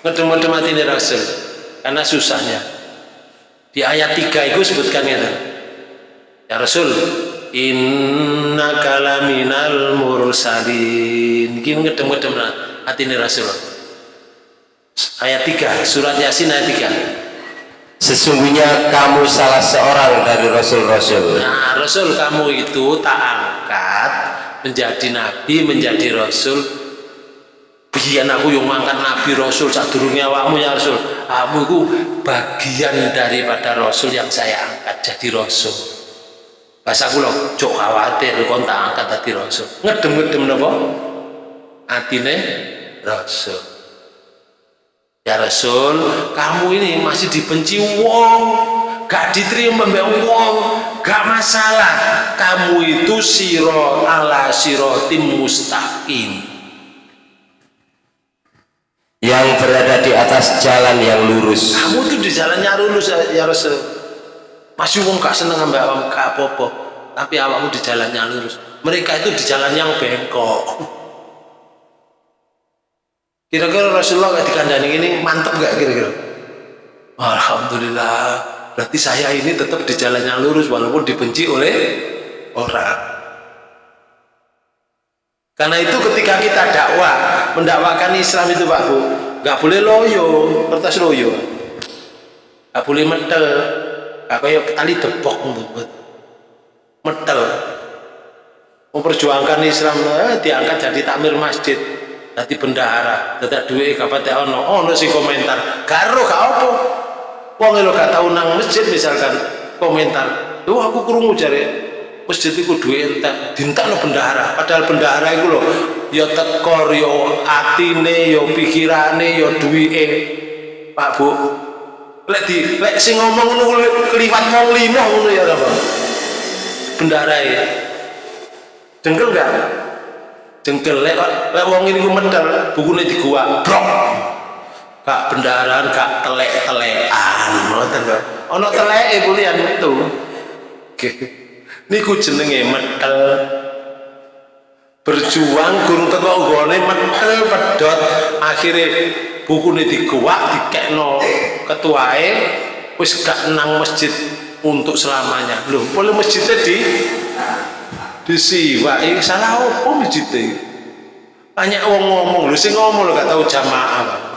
Ngedem-ngedem mati ini Rasul. Karena susahnya. Di ayat 3 itu sebutkan ya ya Rasul inna kalaminal mursalin ini ngedem-ngedem hati ini Rasul ayat 3 surat Yasin ayat 3 Sesungguhnya kamu salah seorang dari Rasul-Rasul. Nah, Rasul kamu itu tak angkat menjadi Nabi, menjadi Rasul. Biar aku yang mengangkat Nabi Rasul saat dunia awakmu ya Rasul. Kamu itu bagian daripada Rasul yang saya angkat jadi Rasul. Bahasa aku loh, cok khawatir kon tak angkat jadi Rasul. Ngedem-ngedem nopo? Atine Rasul. Ya Rasul, kamu ini masih dibenci wong, gak diterima mbak wong, gak masalah. Kamu itu siro ala sirotim mustaqim. Yang berada di atas jalan yang lurus. Kamu itu di jalannya lurus ya Rasul. Masih wong gak seneng mbak wong gak apa-apa, tapi awakmu di jalannya lurus. Mereka itu di jalan yang bengkok. Kira-kira Rasulullah gak dikandani ini mantap gak kira-kira? Alhamdulillah. Berarti saya ini tetap di jalan yang lurus walaupun dibenci oleh orang. Karena itu ketika kita dakwah, mendakwakan Islam itu Pak Bu, gak boleh loyo, kertas loyo. Gak boleh metel. Gak kayak tali debok metel. Memperjuangkan Islam eh, diangkat jadi takmir masjid dadi bendahara. Dadak duwe kapate ono ono sing komentar. Karo gak apa? Wong lho gak tau nang masjid misalkan komentar lho aku krungu jare masjid iku duwe entek. Dintakno bendahara. Padahal bendahara iku lho ya tekor ya atine ya pikirane ya duwike. Pak Bu lek di lek sing ngomong ngono kliwat wong limo ngono ya apa bendahara ya. Dengkel gak jengkel lek lek wong ini ku medal bukune gua brok. Gak bendaran gak telek-telekan. Ngoten kok ana teleke kuliah metu niku jenenge medal berjuang guru teko nggone medal pedot akhirnya bukune diguak dikekno ketuae wis gak nang masjid untuk selamanya. Loh boleh masjidnya di disiwai salah apa masjidnya? Banyak wong ngomong. Lu sih ngomong lu gak tahu jamaah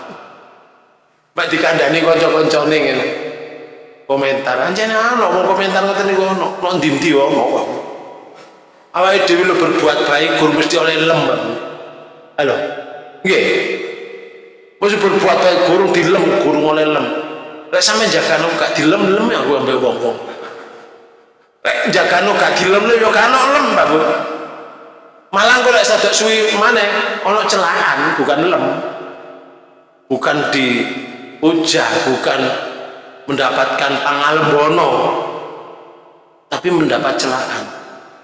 Mbak dikandani konco-koncone ngene. Komentar. Anjane ana mau komentar ngoten niku ono. Nek ndi-ndi awake dhewe lu berbuat baik gur mesti oleh lem halo nggih mesti berbuat baik gurung dilem gurung oleh lem lek sampe jaga gak dilem lem ya gua ambek wong-wong Lek jagano gak dilem yo gak lem, Pak Bu. Malah kok lek sadak suwi maneh ana celahan, bukan lem. Bukan di ujah, bukan mendapatkan pangalbono. Tapi mendapat celahan.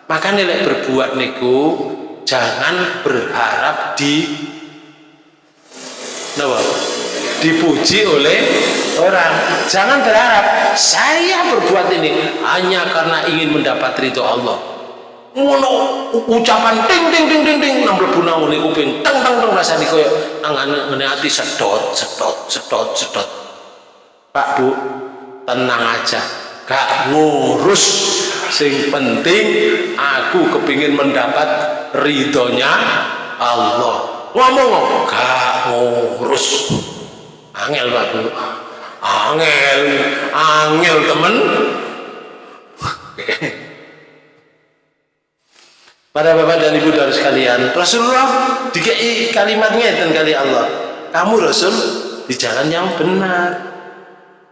Makanya lek berbuat niku jangan berharap di Napa? dipuji oleh orang. Jangan berharap saya berbuat ini hanya karena ingin mendapat ridho Allah. Ngono ucapan ting ting ting ting ting nang mlebu nang kuping teng teng teng rasane koyo nang ati sedot sedot sedot sedot. Pak Bu tenang aja gak ngurus. Sing penting aku kepingin mendapat ridhonya Allah. Ngomong gak ngurus. Angel Pak. Angel angel temen. Para bapak dan ibu dari sekalian Rasulullah dikei kalimatnya dan kali Allah kamu Rasul di jalan yang benar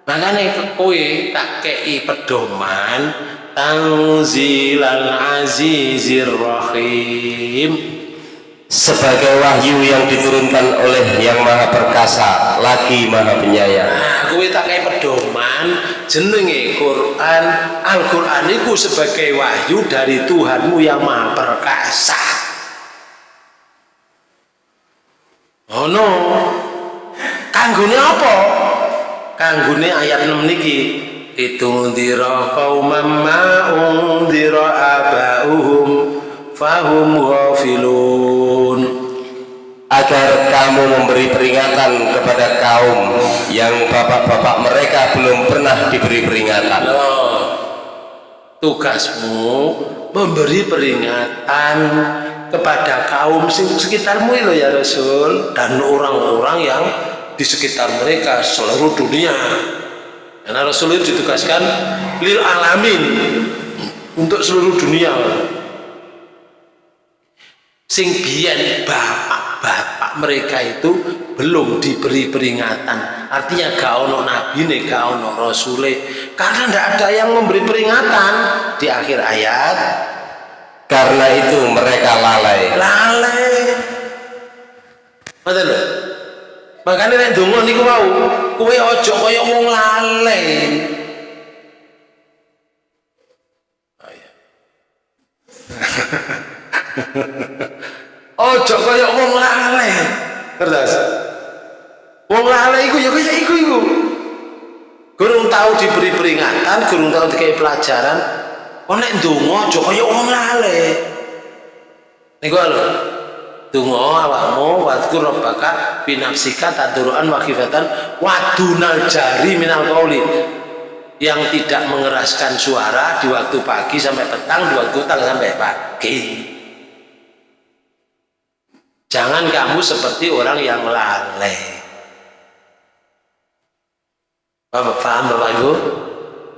makanya kowe tak kei pedoman tanzilal azizir rahim. Sebagai wahyu yang diturunkan oleh yang maha perkasa lagi maha penyayang. Nah tak kayak pedoman jenenge Quran. Al-Quran itu sebagai wahyu dari Tuhanmu yang maha perkasa. Oh no kanggune apa kanggune ayat 6 niki itu ndira qaumam ma undira abauhum fahum ghafilun. Agar kamu memberi peringatan kepada kaum yang bapak-bapak mereka belum pernah diberi peringatan. Loh, tugasmu memberi peringatan kepada kaum sekitarmu lo ya Rasul dan orang-orang yang di sekitar mereka seluruh dunia. Karena Rasul itu ditugaskan lil alamin untuk seluruh dunia. Sing biyen bapak-bapak mereka itu belum diberi peringatan. Artinya gak ono nabi nih gak ono rasule. Karena tidak ada yang memberi peringatan di akhir ayat. Karena itu mereka lalai. Lalai. Betul makanya nek donga niku mau kowe aja kaya wong lalai Oh, iya. <laughs> Ojo kaya wong lale. Ngertos? Wong lale iku ya kaya iku iku. Gurung tahu diberi peringatan, gurung tahu dikai pelajaran. Kok nek ndonga aja kaya wong lale. Niku lho. Donga awakmu wadkur rabbaka fi nafsika tadruan wa khifatan wa dunal jari minal qauli yang tidak mengeraskan suara di waktu pagi sampai petang, di waktu petang sampai pagi. Jangan kamu seperti orang yang lalai. Bapak paham Bapak Ibu?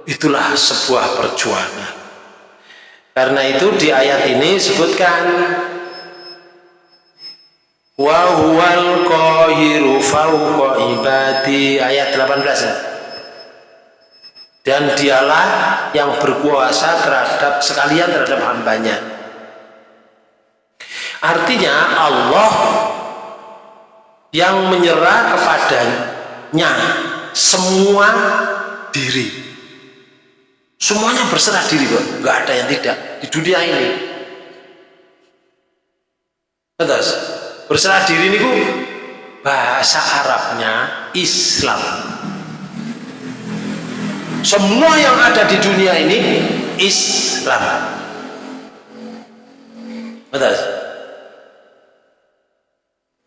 Itulah sebuah perjuangan. Karena itu di ayat ini sebutkan wa huwal qahiru fawqa ibadi. Ayat 18 dan dialah yang berkuasa terhadap sekalian terhadap hambanya. Artinya Allah yang menyerah kepadanya semua diri. Semuanya berserah diri kok nggak ada yang tidak di dunia ini. Atas berserah diri ini bahasa Arabnya Islam. Semua yang ada di dunia ini Islam. Betul.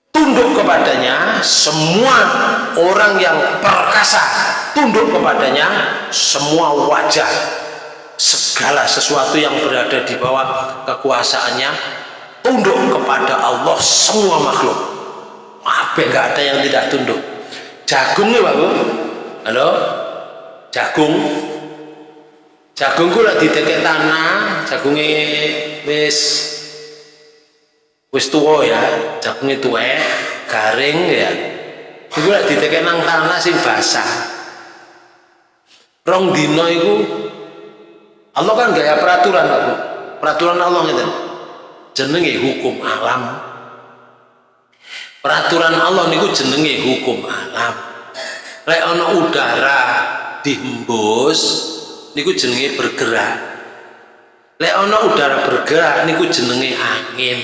Tunduk kepadanya semua orang yang perkasa tunduk kepadanya semua wajah. Segala sesuatu yang berada di bawah kekuasaannya tunduk kepada Allah semua makhluk. Apa nggak ada yang tidak tunduk. Jagung nih babu halo? Jagung? Jagung ku lagi didekek tanah jagungnya wis wis tua ya jagungnya tua garing ya. Itu lagi didekek nang tanah sing basah. Rong dino itu Allah kan gaya peraturan Pak peraturan Allah gitu jenenge hukum alam. Peraturan Allah niku jenenge hukum alam. Lek ana udara dihembus niku jenenge bergerak. Lek ana udara bergerak niku jenenge angin.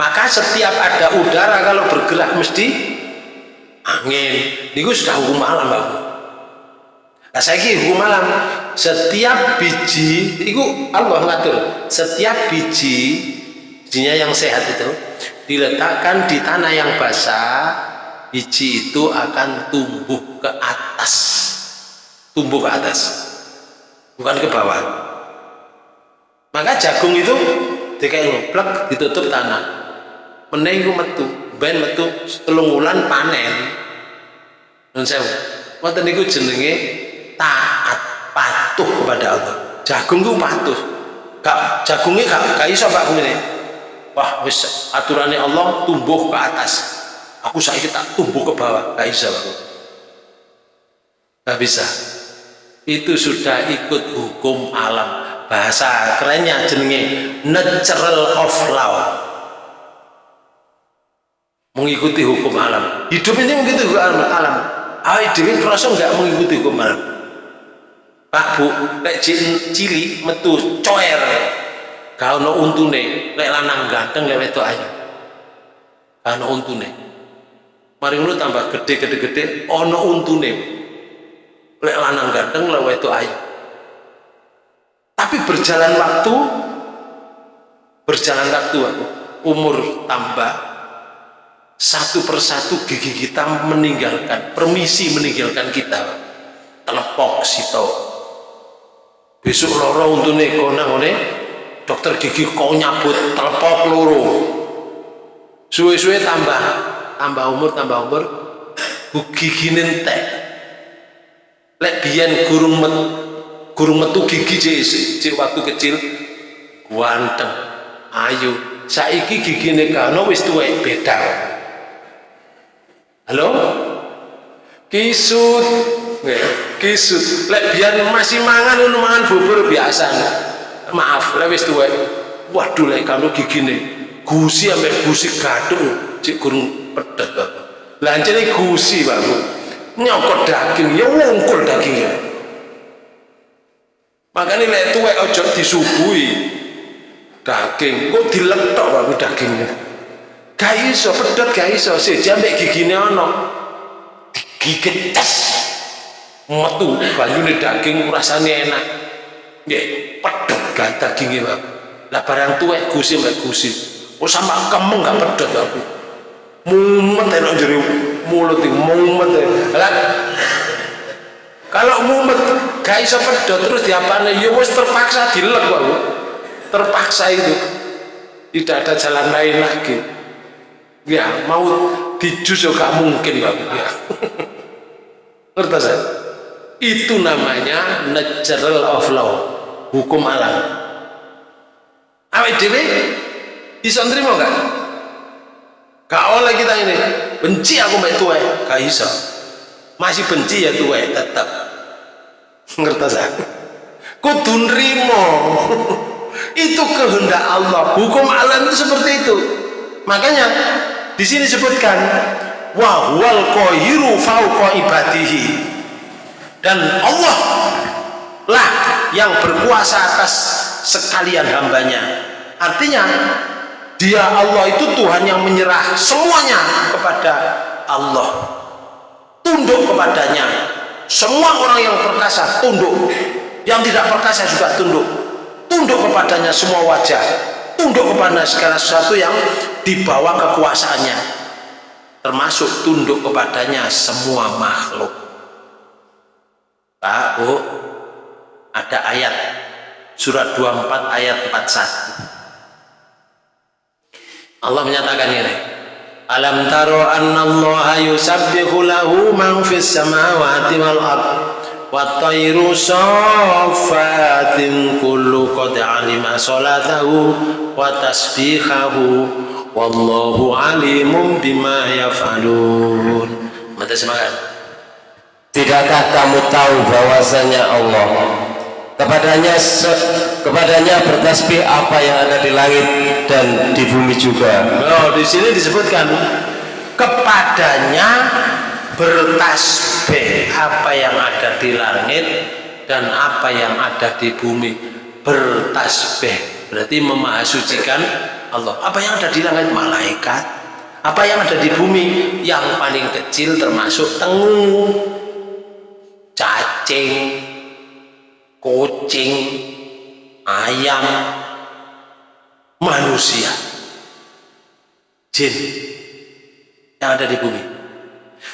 Maka setiap ada udara kalau bergerak mesti angin. Niku sudah hukum alam Pak Nah, saya hukum alam. Setiap biji itu Allah ngatur. Setiap biji bijinya yang sehat itu diletakkan di tanah yang basah biji itu akan tumbuh ke atas. Tumbuh ke atas bukan ke bawah. Maka jagung itu dikai ngeplek ditutup tanah. Menengku metu ben metu telung wulan panen. Dan saya wonten niku jenenge taat patuh kepada Allah. Jagung itu patuh. Gak jagungnya gak, gak iso pak ini wah wis aturannya Allah tumbuh ke atas. Aku saya tak tumbuh ke bawah. Gak bisa pak. Gak bisa. Itu sudah ikut hukum alam. Bahasa kerennya jenenge natural of law. Mengikuti hukum alam. Hidup ini mengikuti hukum alam. Alam. Awal dewi kerasa nggak mengikuti hukum alam? Pak Bu lek cili metu coer gak ono untune lek lanang ganteng lek wedok ayu. Gak ono untune. Mari ngono tambah gede gede gede. Ono untune. Lek lanang ganteng lek wedok ayu. Tapi berjalan waktu berjalan waktu umur tambah satu persatu gigi kita meninggalkan permisi meninggalkan kita telepok sito besok loro untune konang ngene dokter gigi kau nyabut telepok loro suwe-suwe tambah tambah umur tambah umur gigi nentek. Lek biyen gurung met gurung metu gigi cek waktu kecil ganteng ayu. Saiki gigine kano wis tuwek beda. Halo? Kisut. Kisut. Lek biar masih mangan mangan bubur biasa maaf lek wis tuwek. Waduh lek kano gigine gusi ambek gusi gadung cek gurung pedet bapak lancene gusi bapak nyokot daging ya wungkul dagingnya. Makanya lek tuwek ojo disuguhi daging. Kok diletok baru dagingnya? Gak iso pedot gak iso. Seja ambek gigine ono. Digigit tes metu banyune daging rasanya enak nggih. Pedot gak dagingnya bang lah barang tuwek gusi mbak gusi. Oh sama kemeng gak pedot aku mumet enak jadi mulut mumet lah kalau mumet gak iso pedot terus diapane ya wis terpaksa dilek kok terpaksa itu. Tidak ada jalan lain lagi. Ya mau dijus ya gak mungkin Pak. Ya. <laughs> Ngerti saya itu namanya natural of law hukum alam. Awet dewe bisa nerima gak? gak oleh kita ini. Benci aku mbak tuwe. Gak bisa masih benci ya tuwe tetap ngerti saya kudu nrimo. <laughs> Itu kehendak Allah. Hukum alam itu seperti itu. Makanya di sini disebutkan wa huwal qahiru fauqa ibadihi. Dan Allah lah yang berkuasa atas sekalian hambanya. Artinya dia Allah itu Tuhan yang menyerah semuanya kepada Allah. Tunduk kepadanya. Semua orang yang perkasa tunduk. Yang tidak perkasa juga tunduk. Tunduk kepadanya semua wajah. Tunduk kepada segala sesuatu yang dibawa kekuasaannya. Termasuk tunduk kepadanya semua makhluk. Pak Bu ada ayat. Surat 24 ayat 41 Allah menyatakan ini. Alam taro anna Allah yusabbihu lahu man fis samawati wal ard wa tayru safatin kullu qad alima salatahu wa tasbihahu wallahu alimun bima yaf'alun. Mata semangat. Tidakkah kamu tahu bahwasanya Allah kepadanya kepadanya bertasbih apa yang ada di langit dan di bumi juga. Oh, di sini disebutkan kepadanya bertasbih apa yang ada di langit dan apa yang ada di bumi. Bertasbih berarti memahasucikan Allah. Apa yang ada di langit? Malaikat. Apa yang ada di bumi? Yang paling kecil termasuk tengu cacing kucing ayam manusia. Jin yang ada di bumi.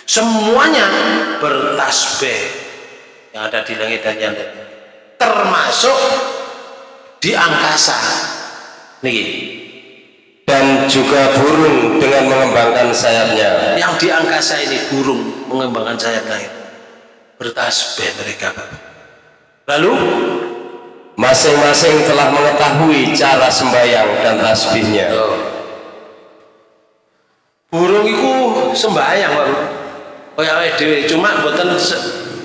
Semuanya bertasbih yang ada di langit dan yang ada termasuk di angkasa. Nih. Dan juga burung dengan mengembangkan sayapnya. Yang di angkasa ini burung mengembangkan sayapnya bertasbih mereka lalu? Masing-masing telah mengetahui cara sembahyang dan tasbihnya. Oh. burung itu sembahyang Pak. Kayak dewe cuma buatan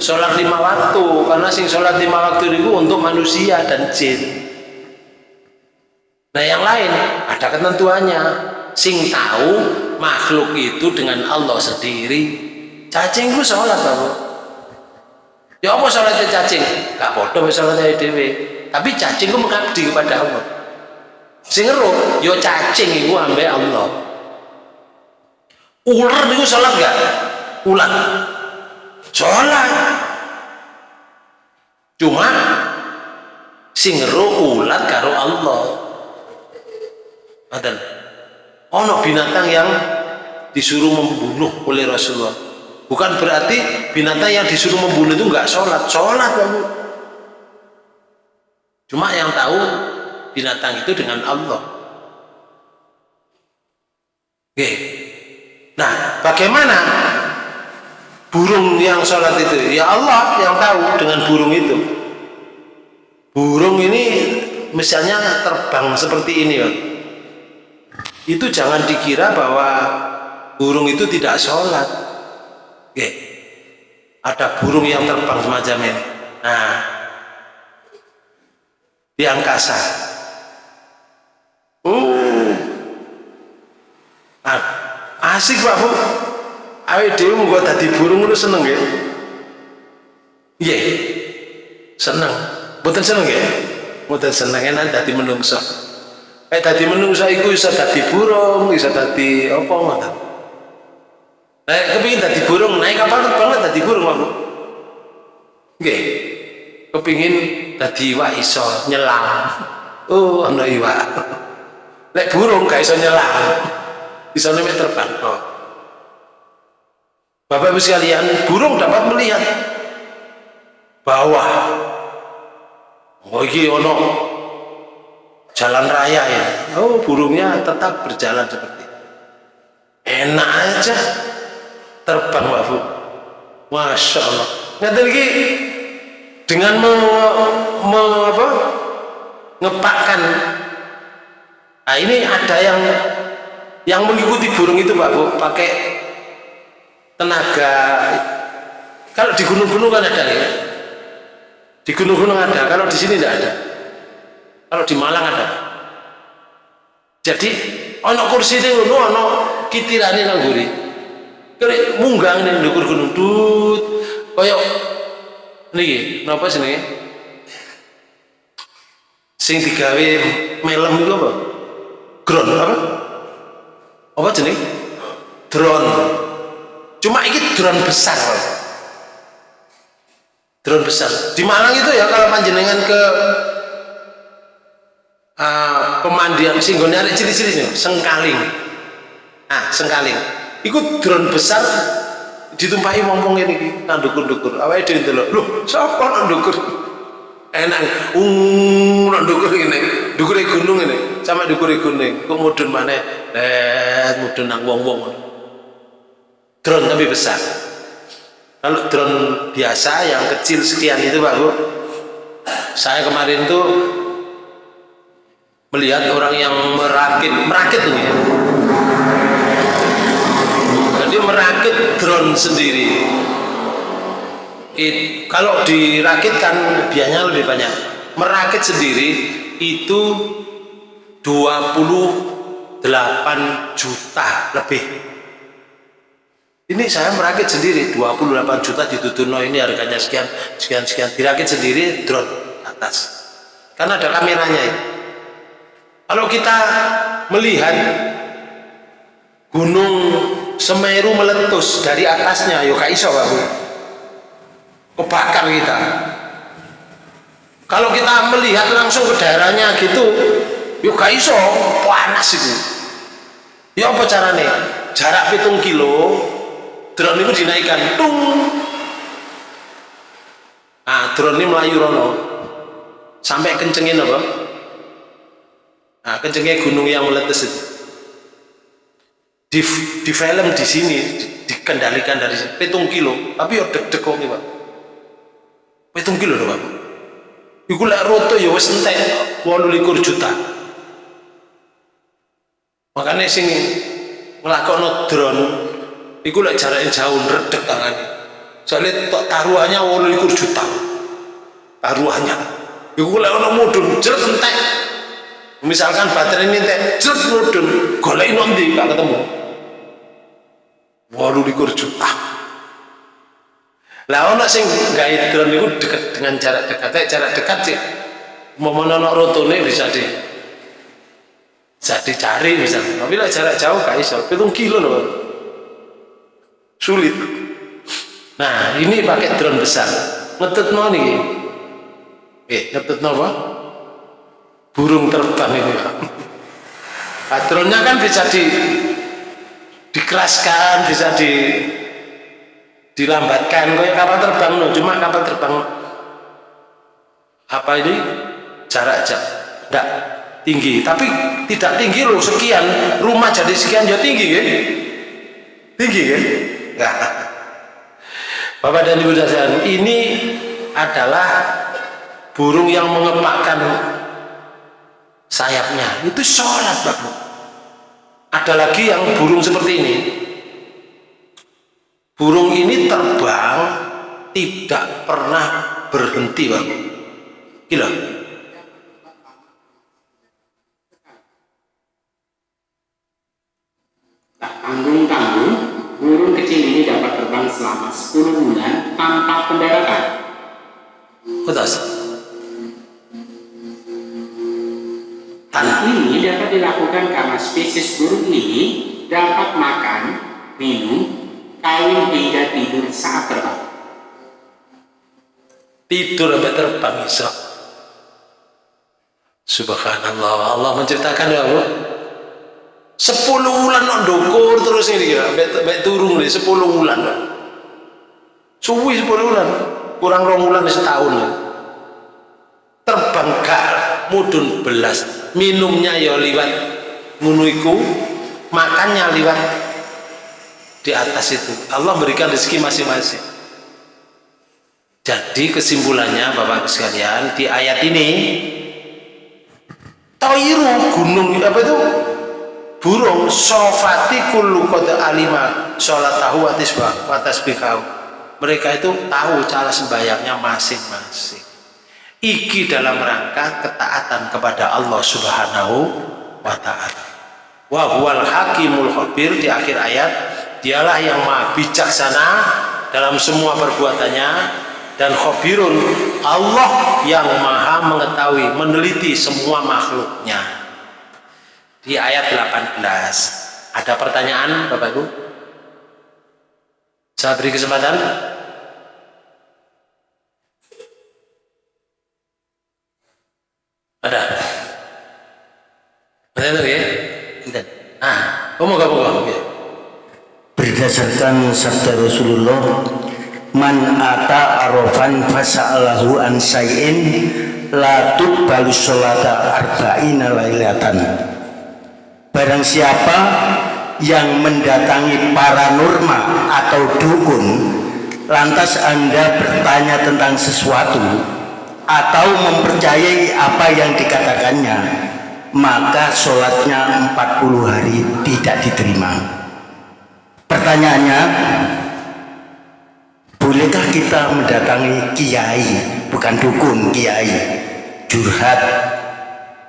sholat lima waktu. Karena sing sholat lima waktu itu untuk manusia dan jin. Nah yang lain ada ketentuannya. Sing tahu makhluk itu dengan Allah sendiri. Cacing itu sholat Pak ya apa salatnya cacing? Gak bodoh salatnya dewe tapi cacing itu mengabdi kepada Allah. Sing ngeruh ya cacing itu ambek Allah. Ular itu salat gak? ular. Salat. Cuma sing ngeruh ulat karo Allah. Adan. ono binatang yang disuruh membunuh oleh Rasulullah bukan berarti binatang yang disuruh membunuh itu enggak sholat. Sholat kamu. Cuma yang tahu binatang itu dengan Allah. Oke. Nah bagaimana burung yang sholat itu? Ya Allah yang tahu dengan burung itu. Burung ini misalnya terbang seperti ini itu jangan dikira bahwa burung itu tidak sholat Oke. ada burung yang terbang semacam ini. Nah. Di angkasa. Uh. Nah, asik pak bu. Dewi mau tadi burung lu seneng ya iya seneng. Bukan seneng ya bukan seneng enak tadi menungso. Eh tadi menungso itu bisa tadi burung bisa tadi apa ngoten Eh, kepingin tadi burung, naik kapal banget tadi burung aku. Oke, kepingin tadi iwak iso nyelam. Oh, ana iwak. Lek burung gak iso nyelam. Iso nek terbang. Oh. Bapak Ibu sekalian, burung dapat melihat bawah. Oh, ono jalan raya ya. Oh, burungnya tetap berjalan seperti enak aja terbang Pak Bu. Masya Allah ngerti lagi dengan me, me, apa, ngepakkan. Nah ini ada yang yang mengikuti burung itu Pak Bu. Pakai tenaga. Kalau di gunung-gunung kan ada ya. Di gunung-gunung ada kalau di sini tidak ada. Kalau di Malang ada. Jadi ono kursi ini ono kitirane nang kare munggang nih ndukur gunung tut koyo niki napa sini sing digawe melem itu apa? Drone apa? Apa jenis drone cuma ini drone besar drone besar. Di Malang itu ya kalau panjenengan ke uh, pemandian singgone arek ciri-ciri sengkaling. Ah sengkaling ikut drone besar ditumpahi ngomong ini nang dukur-dukur. Awake dhewe ndelok lho sapa nang dukur? Enak uh nang dukur ini dukure gunung ini sama dukure gunung. Kok mudun mana eh mudun nang wong-wong. Drone tapi besar. Kalau drone biasa yang kecil sekian itu Bu saya kemarin tuh melihat orang yang merakit merakit tuh ya jadi merakit drone sendiri. It, kalau dirakitkan biayanya lebih banyak. Merakit sendiri itu 28 juta lebih. Ini saya merakit sendiri 28 juta ditutuno ini harganya sekian sekian sekian. Dirakit sendiri drone atas. Karena ada kameranya ini. kalau kita melihat gunung Semeru meletus dari atasnya. Yuk iso Pak Bu. Kebakar kita. Kalau kita melihat langsung ke daerahnya gitu yuk iso. Panas itu. Ya apa caranya jarak hitung kilo drone itu dinaikkan. Tung. Nah drone ini melayu rono. Sampai kencengin apa? Nah kencengnya gunung yang meletus itu di, di film di sini di, dikendalikan dari petung kilo. Tapi ya deg-deg kok pak. Petung kilo loh pak. Iku lek roto ya wis entek 28 juta. Makanya sing ngelakon drone iku lek jaraknya jauh redek tangan. Soalnya tok taruhannya 28 juta. Taruhannya. Iku lek ono mudun jeret entek. Misalkan baterai ini entek jeret mudun. Golek nanti gak ketemu walu likur juta lah ono sing gawe drone itu dekat dengan jarak dekat. Jarak dekat sih mau ono rotone bisa di bisa dicari misalnya tapi lah jarak jauh gak iso. Hitung kilo loh sulit. Nah ini pakai drone besar. Ngetut no nih eh ngetut apa? Burung terbang ini nah, drone-nya kan bisa di dikeraskan bisa di dilambatkan. Kayak kapal terbang no. cuma kapal terbang. Apa ini? Jarak jauh. Enggak tinggi. Tapi tidak tinggi loh sekian. Rumah jadi sekian ya tinggi ya. Tinggi ya. Enggak Bapak dan Ibu sekalian ini adalah burung yang mengepakkan sayapnya. Itu sholat Bapak ada lagi yang burung seperti ini. Burung ini terbang tidak pernah berhenti bang. Gila tak tanggung-tanggung burung kecil ini dapat terbang selama 10 bulan tanpa pendaratan betul Hal ini dapat dilakukan karena spesies burung ini dapat makan, minum, kawin hingga tidur saat terbang. Tidur sampai terbang bisa. Subhanallah, Allah menceritakan ya Bu. Sepuluh bulan no dokur terus ini ya, sampai turun nih sepuluh bulan. Suwi sepuluh bulan, kurang rong bulan setahun. Terbang gak mudun belas minumnya ya liwat. Ngunuiku makannya liwat di atas itu. Allah berikan rezeki masing-masing. Jadi kesimpulannya Bapak sekalian di ayat ini Toiru gunung apa itu? Burung sofati kullu kota alima sholat tahu atas bikau mereka itu tahu cara sembayangnya masing-masing iki dalam rangka ketaatan kepada Allah Subhanahu wa taala. Wa huwal hakimul khabir di akhir ayat, dialah yang maha bijaksana dalam semua perbuatannya dan khabirun Allah yang maha mengetahui, meneliti semua makhluknya. Di ayat 18 ada pertanyaan Bapak Ibu? Saya beri kesempatan Ada? Ya? Ah, kamu kamu kamu. Berdasarkan sabda Rasulullah, man ata arofan fasa'alahu an say'in la tuqbalu sholata arba'ina lailatan. Barang siapa yang mendatangi paranormal atau dukun lantas Anda bertanya tentang sesuatu atau mempercayai apa yang dikatakannya maka sholatnya 40 hari tidak diterima. Pertanyaannya bolehkah kita mendatangi kiai bukan dukun kiai curhat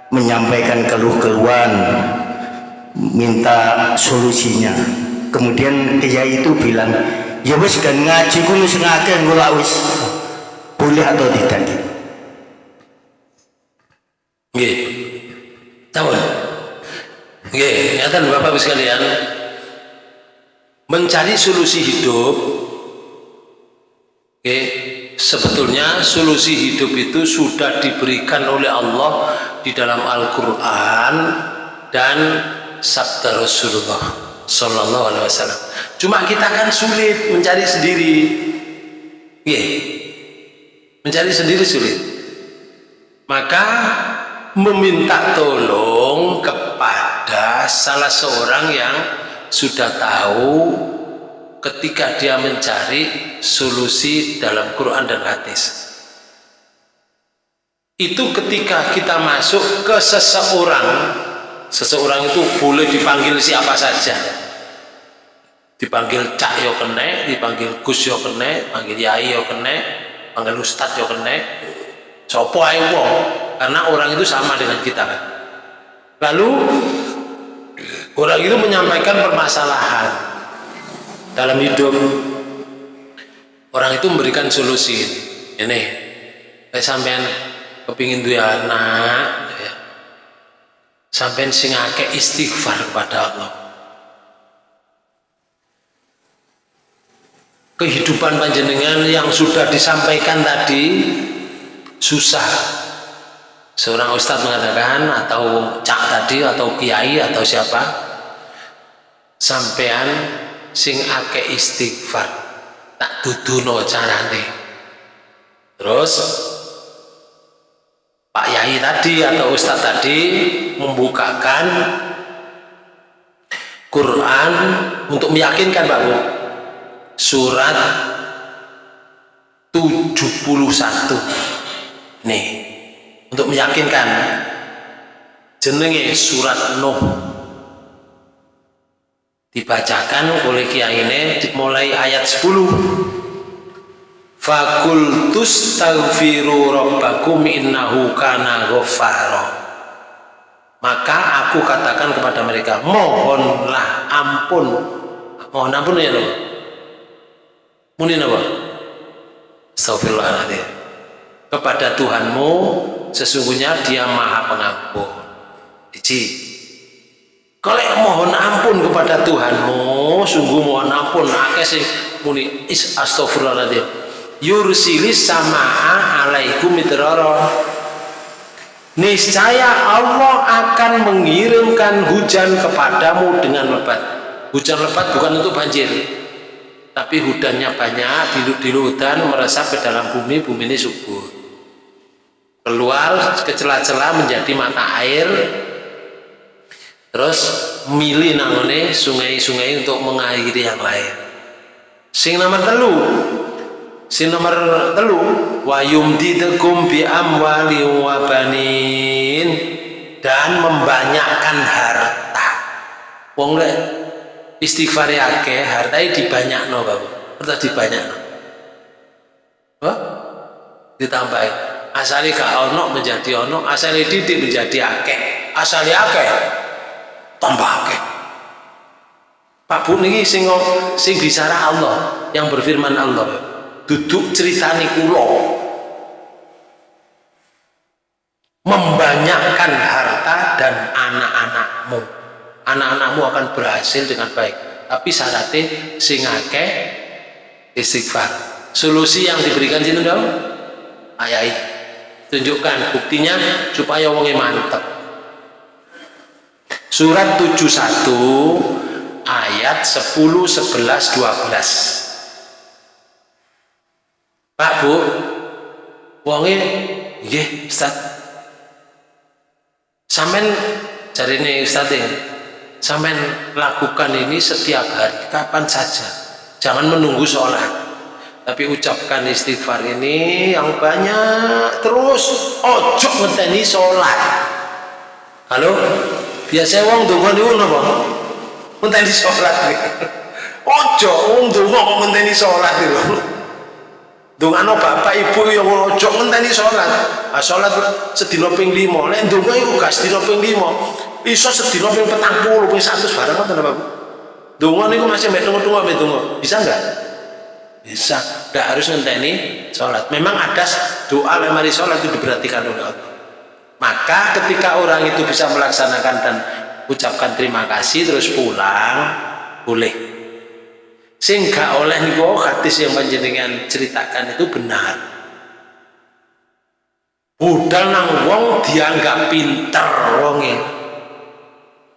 menyampaikan keluh-keluhan minta solusinya? Kemudian kiai itu bilang ya wis kan ngaji ku wis ngakeh wis. Boleh atau tidak Nggih. Tahu? Nggih, nyata Bapak sekalian, mencari solusi hidup Oke, sebetulnya solusi hidup itu sudah diberikan oleh Allah di dalam Al-Quran dan sabda Rasulullah Sallallahu Alaihi Wasallam. Cuma kita kan sulit mencari sendiri, yeah. mencari sendiri sulit. Maka meminta tolong kepada salah seorang yang sudah tahu ketika dia mencari solusi dalam Quran dan hadis. Itu ketika kita masuk ke seseorang seseorang itu boleh dipanggil siapa saja. Dipanggil cak yo kene dipanggil gus yo kene panggil yai yo kene panggil ustad yo kene. Sopo ae wong karena orang itu sama dengan kita. Lalu orang itu menyampaikan permasalahan dalam hidup. Orang itu memberikan solusi. Ini kayak sampean kepingin dua anak ya. sampean sing akeh istighfar kepada Allah. Kehidupan panjenengan yang sudah disampaikan tadi susah seorang ustadz mengatakan atau cak tadi atau kiai atau siapa sampean sing ake istighfar tak duduno carane. Terus Pak Yai tadi atau Ustadz tadi membukakan Quran untuk meyakinkan Pak Bu. Surat 71 nih untuk meyakinkan jenenge surat Nuh. Dibacakan oleh kiai ini mulai ayat 10 Fakultus tagfiru rabbakum innahu kana ghaffara. Maka aku katakan kepada mereka mohonlah ampun. Mohon ampun ya loh Muni apa? Astagfirullahaladzim. Kepada Tuhanmu sesungguhnya Dia Maha Pengampun. Iji. Kalau mohon ampun kepada Tuhanmu, sungguh mohon ampun akeh sing muni is astagfirullahaladzim. Yursilis sama'a alaikum midrara. Niscaya Allah akan mengirimkan hujan kepadamu dengan lebat. Hujan lebat bukan untuk banjir, tapi hudannya banyak di hutan meresap ke dalam bumi bumi ini subur keluar ke celah-celah menjadi mata air. Terus milih nangone sungai-sungai untuk mengairi yang lain. Sing nomor telu sing nomor telu wayum didekum bi amwali wabanin dan membanyakkan harta. Wong istighfar akeh hartai dibanyak no bapak harta dibanyak no Wah? ditambahin asali gak ono menjadi ono asali didik menjadi akeh. Asali akeh tambah akeh. Pak Bu ini sing sing bicara Allah yang berfirman Allah duduk ceritani kulo membanyakkan harta dan anak-anakmu. Anak-anakmu akan berhasil dengan baik. Tapi syaratnya sing akeh istighfar. Solusi yang diberikan dong ayai tunjukkan buktinya supaya wongnya mantep. Surat 71 ayat 10 11 12 Pak Bu. Wongnya nggih Ustaz. Sampean cari nih Ustaz ini sampai lakukan ini setiap hari. Kapan saja. Jangan menunggu sholat tapi ucapkan istighfar ini yang banyak. Terus ojo ngeteni sholat. Halo? Biasa wong dungo niku napa? Ngenteni sholat. <laughs> Ojo wong dungo kok ngenteni sholat itu. Dungano bapak ibu yang ojo ngenteni sholat. Ah sholat sedina ping 5 nek ndonga iku gak sedina ping 5 iso sedina ping 40 ping 100 barang ngoten Bapak Donga niku masih mek tunggu-tunggu. Bisa enggak? Bisa. Enggak harus ngenteni salat. Memang ada doa lemari salat itu diperhatikan oleh Allah. Maka ketika orang itu bisa melaksanakan dan ucapkan terima kasih terus pulang boleh. Sehingga oleh niku hadis yang panjenengan ceritakan itu benar. Budal nang wong dianggap pinter wonge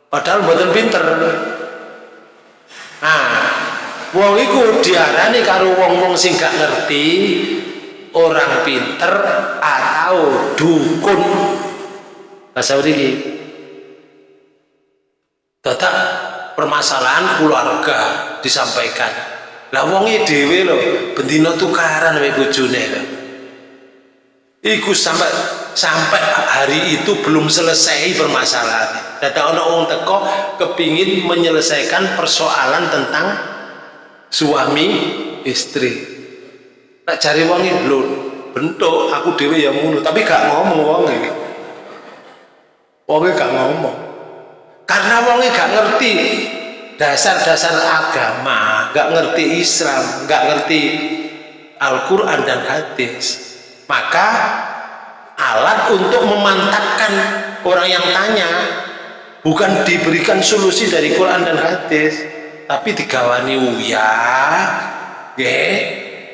padahal buatan pinter nah wong iku diarani karo wong-wong sing gak ngerti orang pinter atau dukun. Bahasa ini tetap permasalahan keluarga disampaikan. Lah wongi dewe loh bendino tukaran sama bojone loh iku sampai sampai hari itu belum selesai permasalahan data ono wong teko kepingin menyelesaikan persoalan tentang suami istri. Tak cari wongi lho bentuk aku dewe yang mulu tapi gak ngomong wongi wongi gak ngomong. Karena wongi gak ngerti dasar-dasar agama gak ngerti Islam gak ngerti Al-Quran dan hadis maka alat untuk memantapkan orang yang tanya bukan diberikan solusi dari Quran dan hadis tapi digawani uya nggih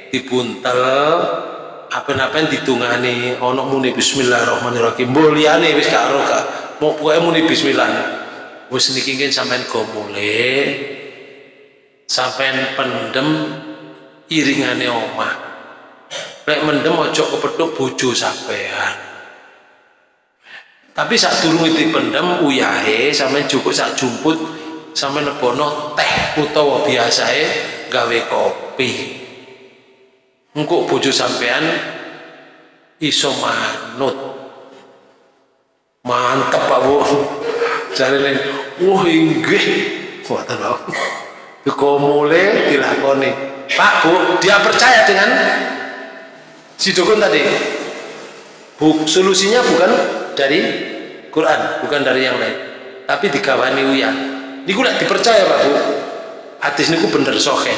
dibuntel apa-apa ditungani ono muni bismillahirrahmanirrahim. Mulyane wis gak ro gak mau pokoke muni bismillah. Wis niki nggih sampean go mulai sampean pendem iringane omah. Lek mendem ojo kepethuk bojo sampean. Tapi saat durung dipendem uyahe sampean cukup sak jumput sampean lebono teh utawa biasae gawe kopi. Engkau bojo sampean iso manut. Mantep Pak Bu jarene wah inggih. Wonten Pak mulai dilakoni. Pak Bu dia percaya dengan si dukun tadi? Bu, solusinya bukan dari Quran bukan dari yang lain tapi digawani uya ini lek dipercaya Pak Bu hadis niku bener sohe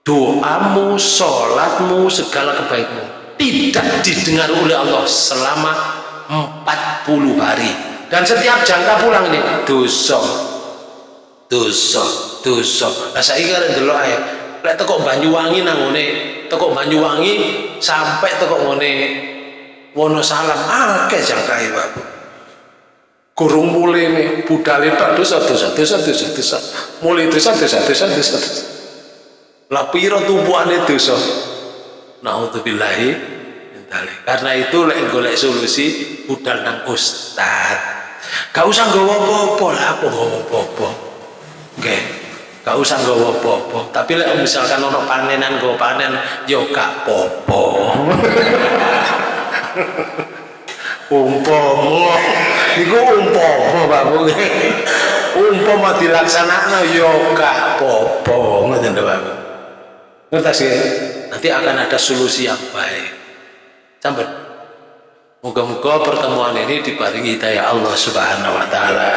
doamu, sholatmu, segala kebaikanmu tidak didengar oleh Allah selama 40 hari. Dan setiap jangka pulang ini dosa dosa dosa. Nah saya kira dulu aja lek teko Banyuwangi nangone teko Banyuwangi sampai teko ngone Wonosalam akeh jangkai Pak kurung mulai nih budal itu dosa dosa dosa dosa dosa. Mulai dosa dosa dosa dosa dosa. Lah piro tumpuane dosa? Naudzubillahi karena itu lek golek solusi budal nang ustad gak usah nggawa apa-apa lah apa nggawa apa-apa. Nggih. Gak usah nggawa apa-apa. Tapi lek misalkan ono panenan nggawa panen yo gak apa-apa <laughs> iku umpama Pak Bu umpama dilaksanakno yo gak apa-apa ngoten Pak Bu ya? nanti akan ada solusi yang baik. Sampai moga-moga pertemuan ini dibaringi hidayah Allah subhanahu wa ta'ala.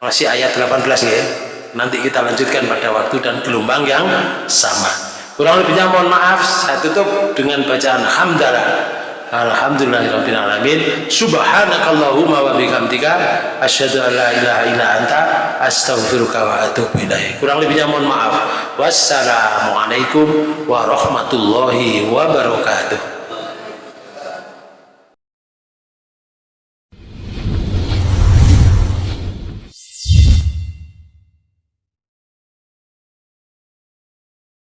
Masih ayat 18 ya. Nanti kita lanjutkan pada waktu dan gelombang yang sama. Kurang lebihnya mohon maaf saya tutup dengan bacaan hamdalah Alhamdulillahirrahmanirrahim Subhanakallahumma wa bihamdika Asyadu an la ilaha illa anta Astaghfiruka wa atubu ilaih Kurang lebihnya mohon maaf. Wassalamualaikum warahmatullahi wabarakatuh